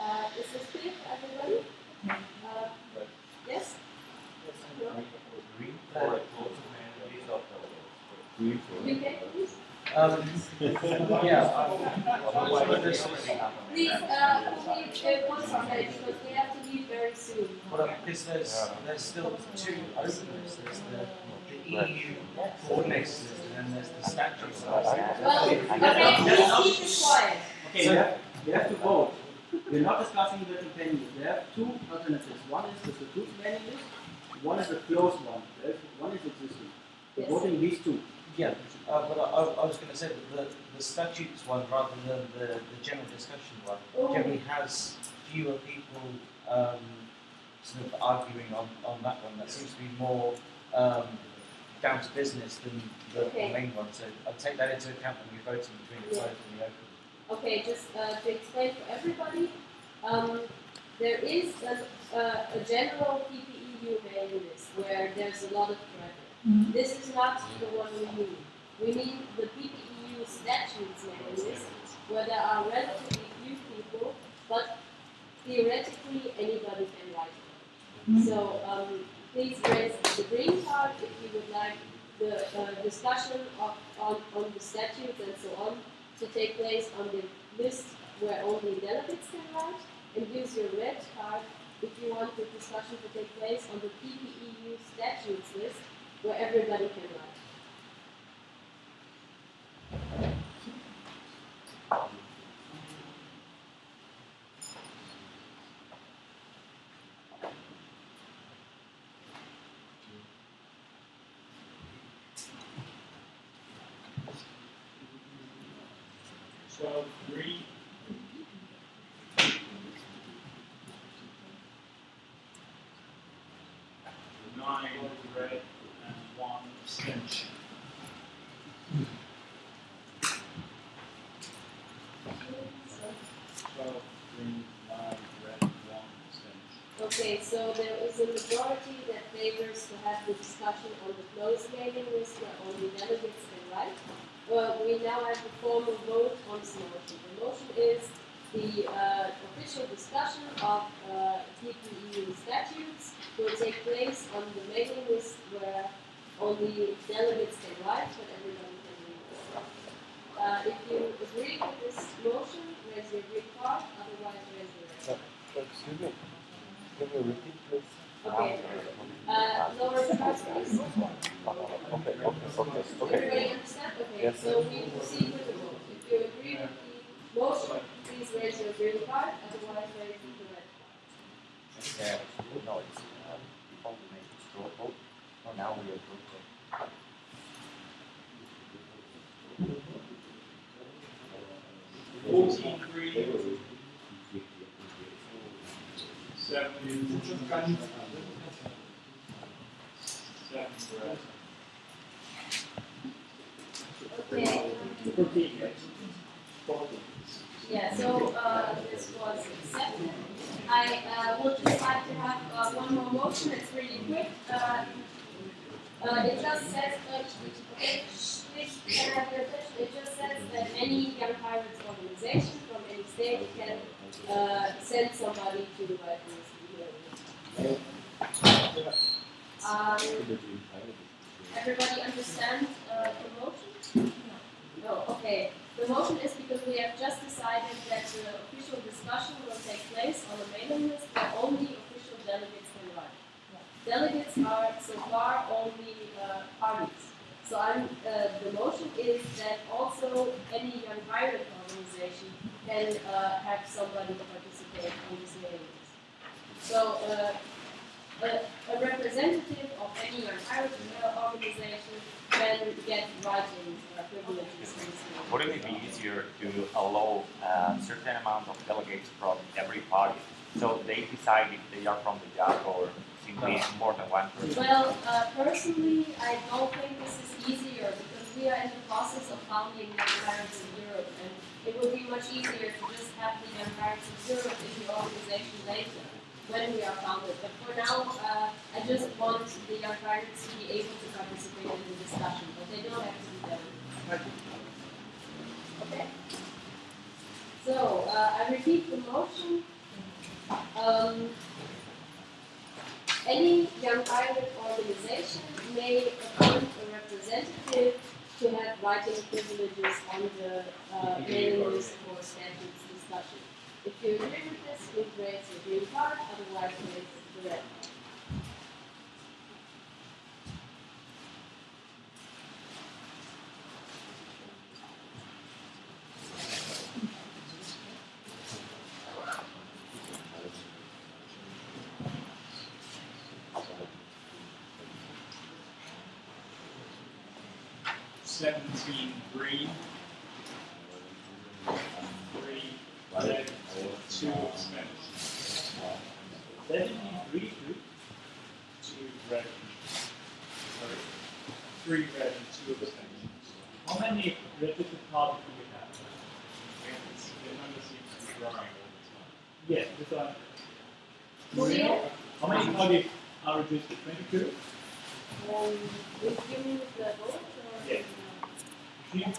Uh, is this clear for everybody? Uh, yes? Um, yeah. Please, uh, please, uh, one second, because we have to leave very soon. Well, because there's, there's still two openers. There's the, the EU coordinates and then there's the statutes. Well, okay, please keep it quiet. Okay, you, have, you have to vote. We're not discussing the campaign list. There are two alternatives. One is the statute mailing list, one is the closed one. There's, one is existing. We're Yes. voting these two. Yeah, uh, but I, I was going to say that the, the statutes one rather than the, the general discussion one Oh. generally has fewer people um, sort of arguing on, on that one. That seems to be more um, down to business than the, Okay. the main one. So I'll take that into account when we're voting between the Yeah. closed and the open. Okay, just uh, to explain for everybody, um, there is an, uh, a general PPEU list where there's a lot of traffic. Mhm. This is not the one we need. We need the PPEU statutes mailing list where there are relatively few people, but theoretically anybody can write it. Mhm. So um, please raise the green card if you would like the uh, discussion of, on, on the statutes and so on to take place on the list where only delegates can write, and use your red card if you want the discussion to take place on the PPEU statutes list where everybody can write. Twelve, three. Nine red and one abstention. Twelve, green, nine red, one abstention. Okay, so there is a majority that favors to have the discussion on the closed mailing list where only delegates can write. Well, we now have a formal vote on this motion. The motion is the uh, official discussion of uh, statutes will take place on the mailing list where only delegates can write, but Okay. Uh, lower capacity. Okay, okay, okay, okay. Everybody understand? Okay. Yes. So we see. Yeah, just like. How many projects are reduced to 22? Um, you mean the vote? Yeah. Um.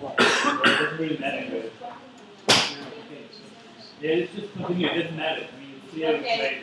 No, doesn't really matter. Yeah, it's just continue. It doesn't matter. I mean, it's. Okay.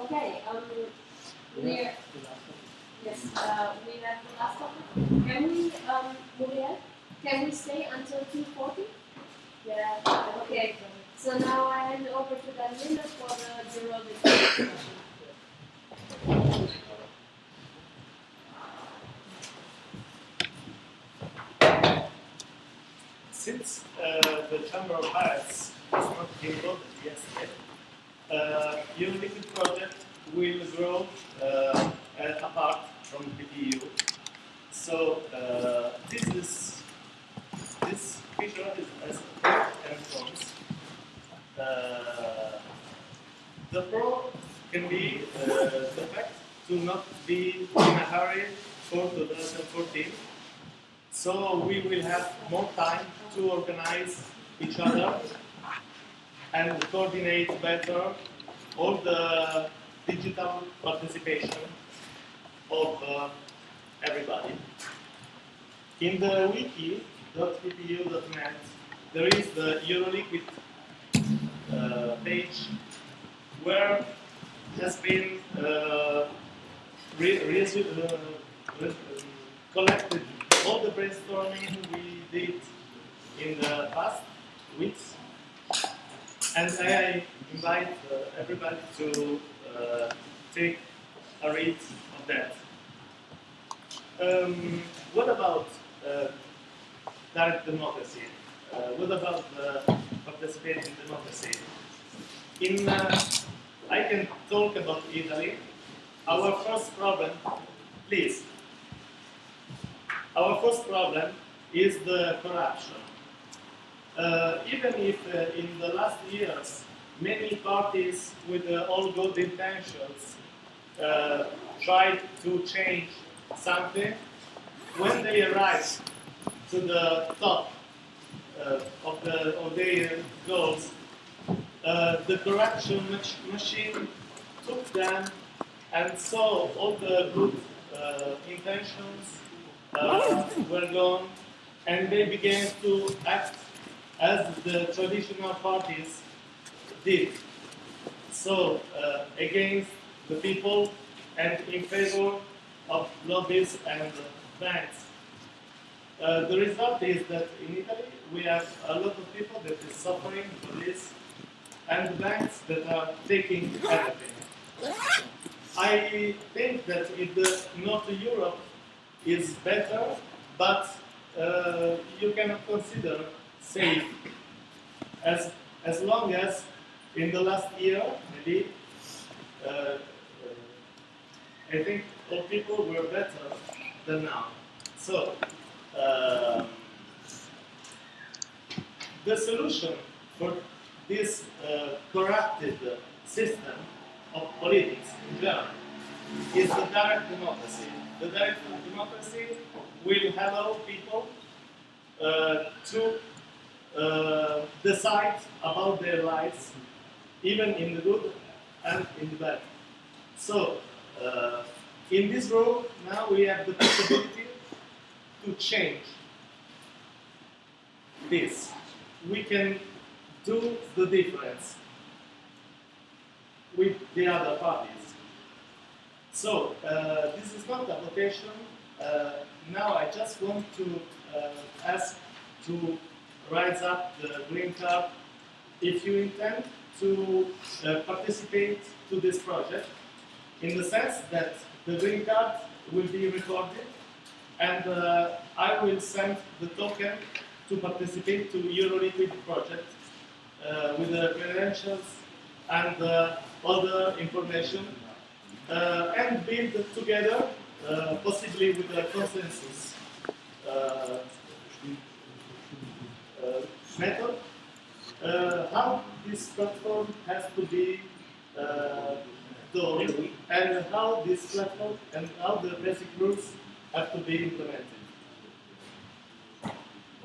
Okay, um, we're, yes, uh, we have the last topic. Can we, um, ahead? can we stay until 2.40? Yeah, okay. So now I hand over to Daniela for the zero discussion. Since uh, the Chamber of Heights has not been voted yes yet, uh, Euroliquid project will grow uh, apart from PPEU. So uh, this is this feature is as cons. Uh, the pro can be uh, the fact to not be in a hurry for 2014 so we will have more time to organize each other and coordinate better all the digital participation of uh, everybody. In the wiki.ppu.net there is the Euroliquid uh, page where has been uh, re- re- uh, re- collected all the brainstorming we did in the past weeks. And I invite uh, everybody to uh, take a read of that. Um, what about uh, direct democracy? What about participating democracy? In, I can talk about Italy. Our first problem, please, our first problem is the corruption. Uh, even if uh, in the last years many parties with uh, all good intentions uh, tried to change something, when they arrive to the top uh, of, the, of their goals, uh, the corruption mach- machine took them and saw all the good intentions uh, were gone, and they began to act as the traditional parties did. So, uh, against the people and in favor of lobbies and banks. Uh, the result is that in Italy we have a lot of people that is suffering for this, and banks that are taking everything. I think that in the North Europe is better, but uh, you cannot consider safe as as long as in the last year maybe uh, uh, I think all people were better than now. So uh, the solution for this uh, corrupted system of politics in general is the direct democracy. The direct democracy will allow people uh, to uh, decide about their lives, even in the good and in the bad. So, uh, in this room, now we have the possibility to change this. We can do the difference with the other parties. So, uh, this is not a. Uh, now I just want to uh, ask to rise up the green card if you intend to uh, participate to this project in the sense that the green card will be recorded and uh, I will send the token to participate to EuroLiquid project uh, with the credentials and uh, other information uh, and build together, uh, possibly with a consensus uh, uh, method, uh, how this platform has to be uh, done and how this platform and how the basic rules have to be implemented.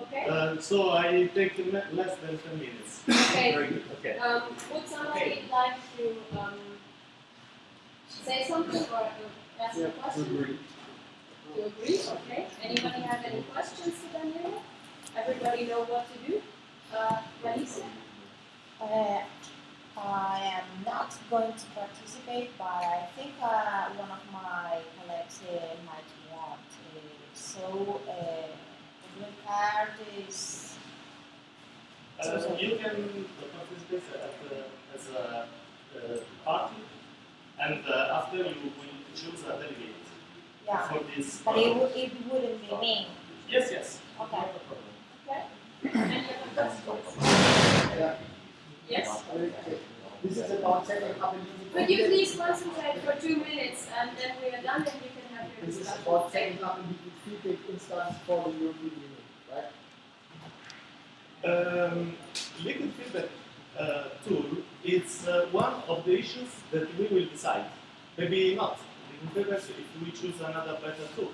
Okay. Uh, so I take le- less than 10 minutes. Okay. Very good. Okay. Um, would somebody like to um, say something or to ask a question? To agree, okay. Anybody have any questions to Daniela? Everybody know what to do? Uh, Melissa? Uh, I am not going to participate, but I think uh, one of my colleagues uh, might want. Uh, so, uh, the blue card is. Uh, you can participate as a, as a uh, party, and uh, after you will choose a delegate Yeah. for this. But it, would, it wouldn't be me. Yes, yes. Okay. Okay. Any other questions? Yes. This is about setting up a meeting. Could you please concentrate for two minutes and then we are done and you can have your This is discussion. about setting up a meeting feedback instance for the European Union, right? Um, liquid feedback uh, tool is uh, one of the issues that we will decide. Maybe not. Liquid feedback if we choose another better tool.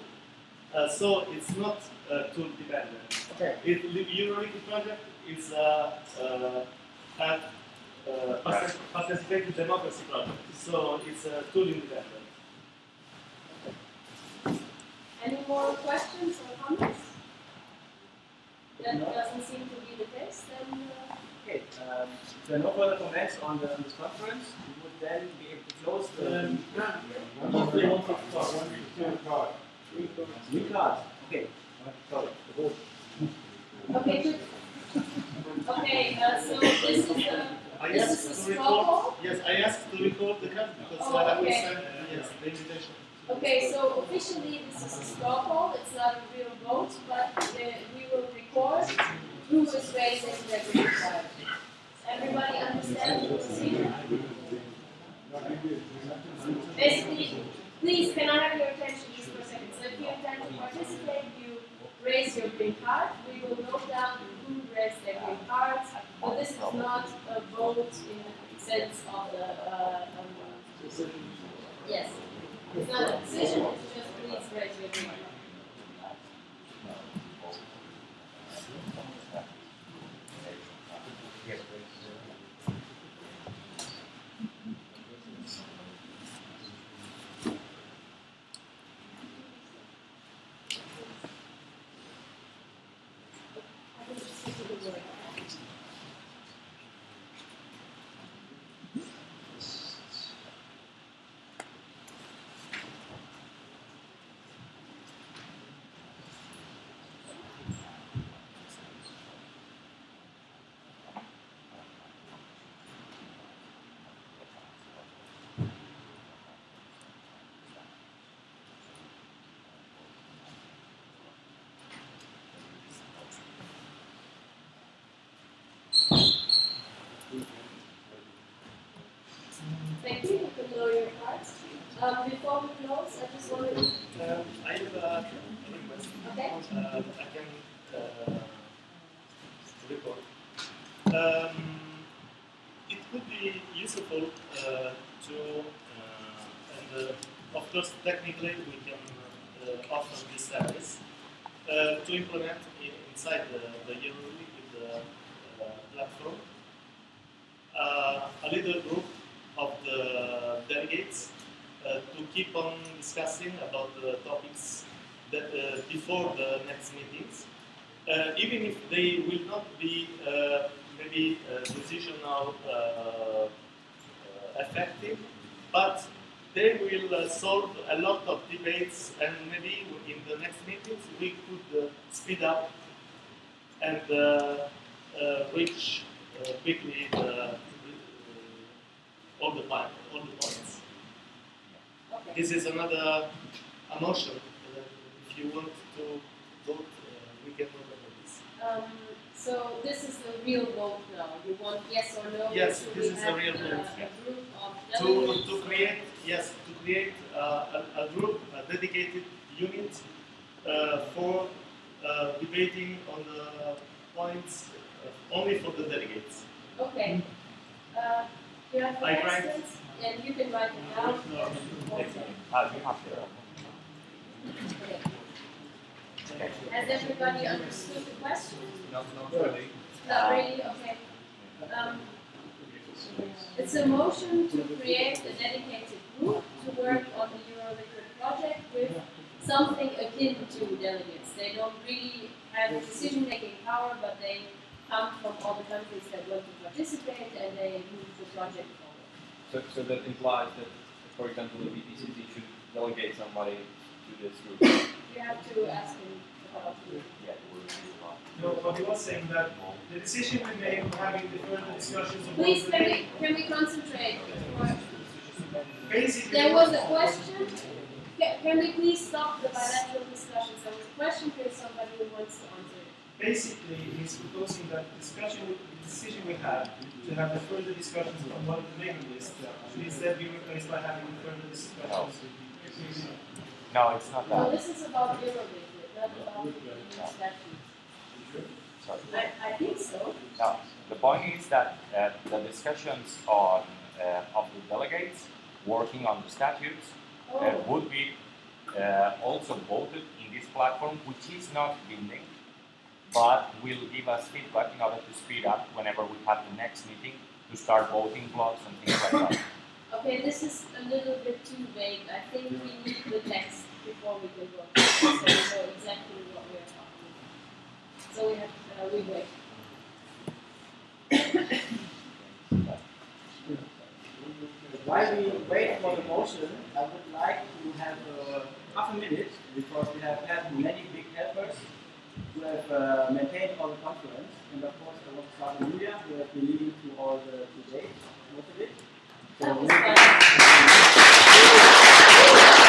Uh, so it's not uh, tool dependent. Okay. It, Euroliquid project is a uh, uh, uh, participative democracy project. So it's a tool independent. Any more questions or comments? That doesn't seem to be the case, then uh, Okay, um, there are no further comments on, the, on this conference, we would then be able to close the. Um, If they want to talk, one, two, card. New card, okay. Sorry. Okay, good. Okay, uh, so this is a, I this asked is a to straw record. Yes, I asked to record the card because Oh, I will okay. send uh, yes the invitation. Okay, so officially this is a straw poll, it's not a real vote, but uh, we will record who is raising their green card. Everybody understand the procedure? Basically, please, can I have your attention if you intend to participate, you raise your green card. We will note down who raised their green cards, but this is not a vote in the sense of the, uh, um, yes. It's not a decision, it's just please raise your green card. Thank you, you can lower your cards. Um, before we close, I just wanted to, Um, I have a request. Okay. Uh, I can uh, record. Um, it could be useful uh, to, uh, and uh, of course technically we can uh, offer this service, uh, to implement inside the, the uh, uh, platform uh, a little group of the delegates uh, to keep on discussing about the topics that uh, before the next meetings, even if they will not be maybe decisional effective, but they will uh, solve a lot of debates, and maybe in the next meetings we could uh, speed up and uh, reach uh, quickly the, uh, all the point, all the points. okay. This is another a motion. Uh, if you want to vote, uh, we can vote on this. Um, so this is the real vote now. You want yes or no? Yes, this is the real uh, vote, yeah. A To, to create, yes, to create uh, a, a group, a dedicated unit uh, for uh, debating on the points uh, only for the delegates. Okay. Uh, do you have I write- questions? And you can write it down. Okay. You have to. Okay. Has everybody understood the question? Not, not really. Not really, okay. Um, it's a motion to create a dedicated group to work on the Euroliquid project with something akin to delegates. They don't really have decision-making power, but they come from all the countries that want to participate and they move the project forward. So, so that implies that, for example, the BPCC should delegate somebody to this group. You have to ask him Yeah, we'll see about. No, but he was saying that the decision we made of having the further discussions of Please, can we we, can we concentrate? Basically, There was a question. Can, can we please stop the bilateral discussions? There was a question, please, somebody who wants to answer it. Basically he's proposing that the discussion, we- the decision we had to have the further discussions on one of the mailing lists should instead be replaced by having further discussions. No, it's not No, that. this is about Euroliquid, not about the statutes. Sorry. I, I think so. No, the point is that uh, the discussions on uh, of the delegates working on the statutes uh, Oh. would be uh, also voted in this platform, which is not binding, but will give us feedback in order to speed up whenever we have the next meeting to start voting blocks and things like that. *coughs* Okay, this is a little bit too vague. I think we need the text before we can vote. *coughs* So we know exactly what we are talking about. So we have, uh, we wait. *coughs* While we wait for the motion, I would like to have uh, half a minute because we have had many big helpers who have uh, maintained all the conference. And of course, I want to start with Julia, who has been leading to all the to date, most of it. So,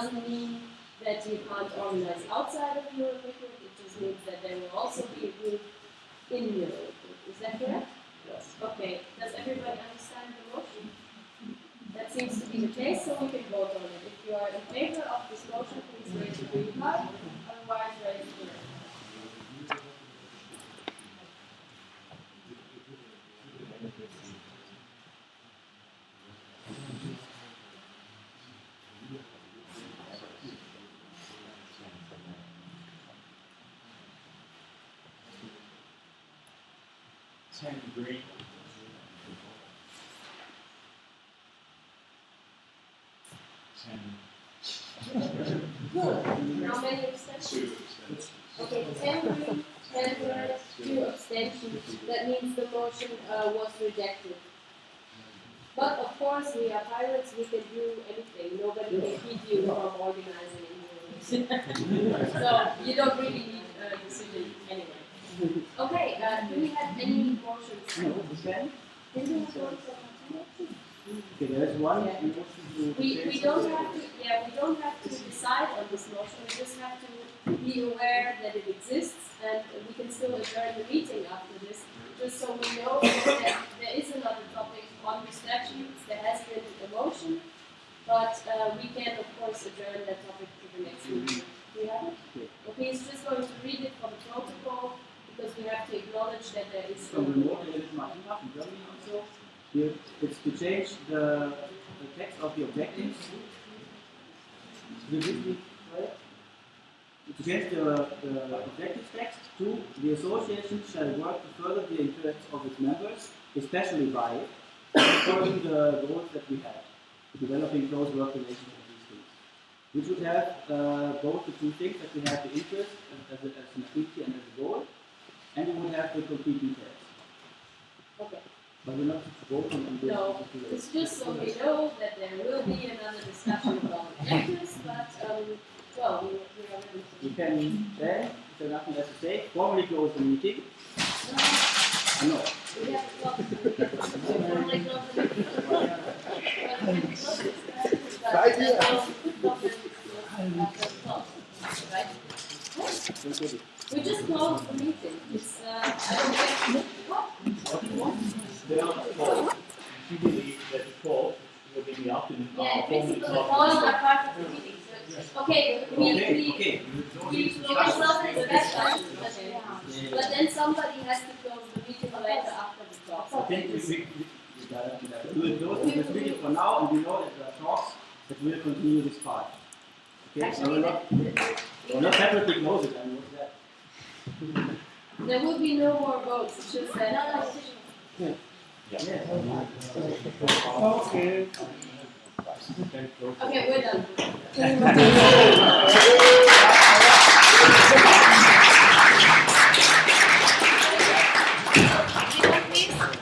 doesn't mean that you can't organize outside of Euroliquid, it just means that there will also be a group in Euroliquid. Is that correct? Yes. Okay, does everybody understand the motion? That seems to be the case, so we can vote on it. If you are in favor of this motion, please raise your green card, otherwise raise your red. Ten green. Ten Good. How many abstentions? Okay, red, two abstentions. That means the motion uh, was rejected. But of course, we are pirates, we can do anything. Nobody can keep you from organizing so you don't really need a decision anyway. Okay, uh, do we have any motions? Okay. Did we have one for Okay, there's one Yeah. motion to We, change we don't have to, yeah, we don't have to decide motion, we just have to be aware that it exists and we can still adjourn the meeting after this, just so we know that there is another topic on the statutes, there has been a motion, but, uh, we can of course adjourn that topic to the next meeting. Do you have it? Okay, he's just going to read it for the protocol, because we have to acknowledge that there is. from the Elizabeth Martina from Germany also. Here, it's to change the, the text of the objectives. Will this be correct? To change the, the objective text to the association shall work to further the interests of its members, especially by following the goals that we have, developing close work relations with these things. Which would have uh, both the two things that we have the interest as, as, a, as an activity and as a goal, and we would have the complete details. Okay. But we're not vote on the No, it's just so we know that there will be another discussion about objectives, but, um, well, we, we are ready. You can then, if there's nothing else to say, formally close the meeting. Uh, no. We have to close the formally close the meeting. We can close it, but Right here. will- that will close, right? We just closed the meeting, it's, uh, I don't get, what? They are not called. If you believe that the call will be in the afternoon, Yeah, are in formally the calls are part of the meeting, so, okay, we, Okay, we, okay. we close the discussion, okay. But then somebody has to close the meeting later after the talk. I think we, we, we, we gotta, we gotta do it close this meeting for now, and we know that there are talks that will continue this part. Okay, so we're not, we're not separately close it, I mean, what's that? *laughs* There will be no more votes, it's just uh, that. Yeah. Okay. Okay, we're done.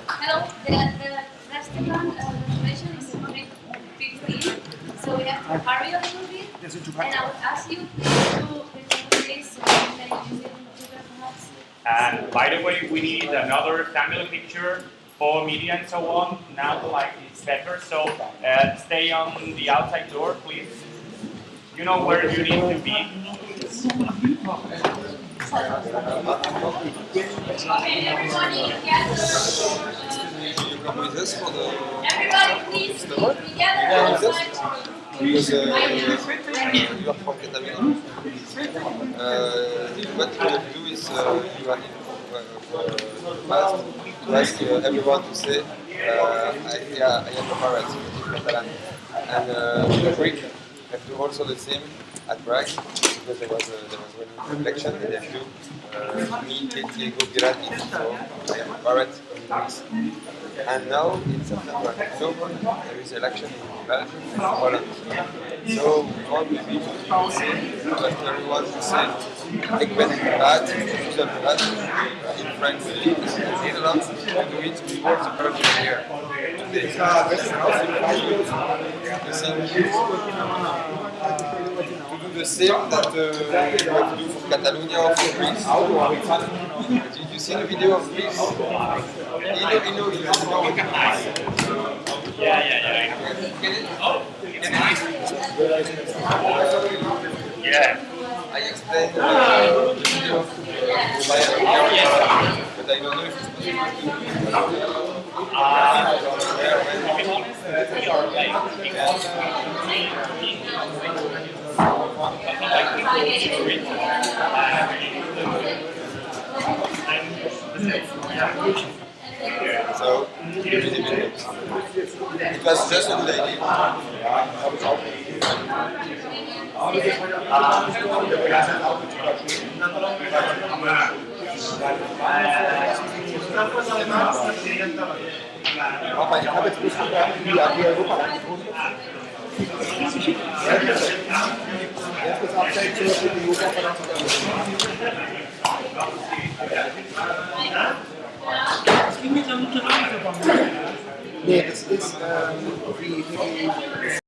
Hello, the, the restaurant uh, reservation is in 15, so we have to hurry a little bit. And I would ask you to record this so you can use the future. And by the way, we need another family picture for media and so on. Now the light is better, so uh, stay on the outside door, please. You know where you need to be. Okay, everybody gather. You come with us for the. Everybody please be together Yeah, with outside us. for a group Because uh, you are from Catalunya. Uh, what you have to do is uh, you are uh, fast to ask everyone to say, uh, I, yeah, I am a parrot in. And uh, Greek have to also the same at Prague because there was a, there was one and they have to uh, me, Katie, go Pirati. So I am a parrot in Greece. And now in September, October, there is election in Belgium and Holland. So all the people will say, but everyone say, ik ben inderdaad, inderdaad in French, in Nederland, we do it before the Belgian year. Today. The same to do the same that uh, you have to do for Catalonia or for Greece. Did you see the video of Greece? Yeah, yeah, yeah. Get it? Oh, Yeah. I explained uh, the video but I don't know if it's here is the video. It was just a lady. Aber ich habe jetzt nicht wie Europa Das ging mit der Lutheranerverband. Nee, das ist ähm, wie, wie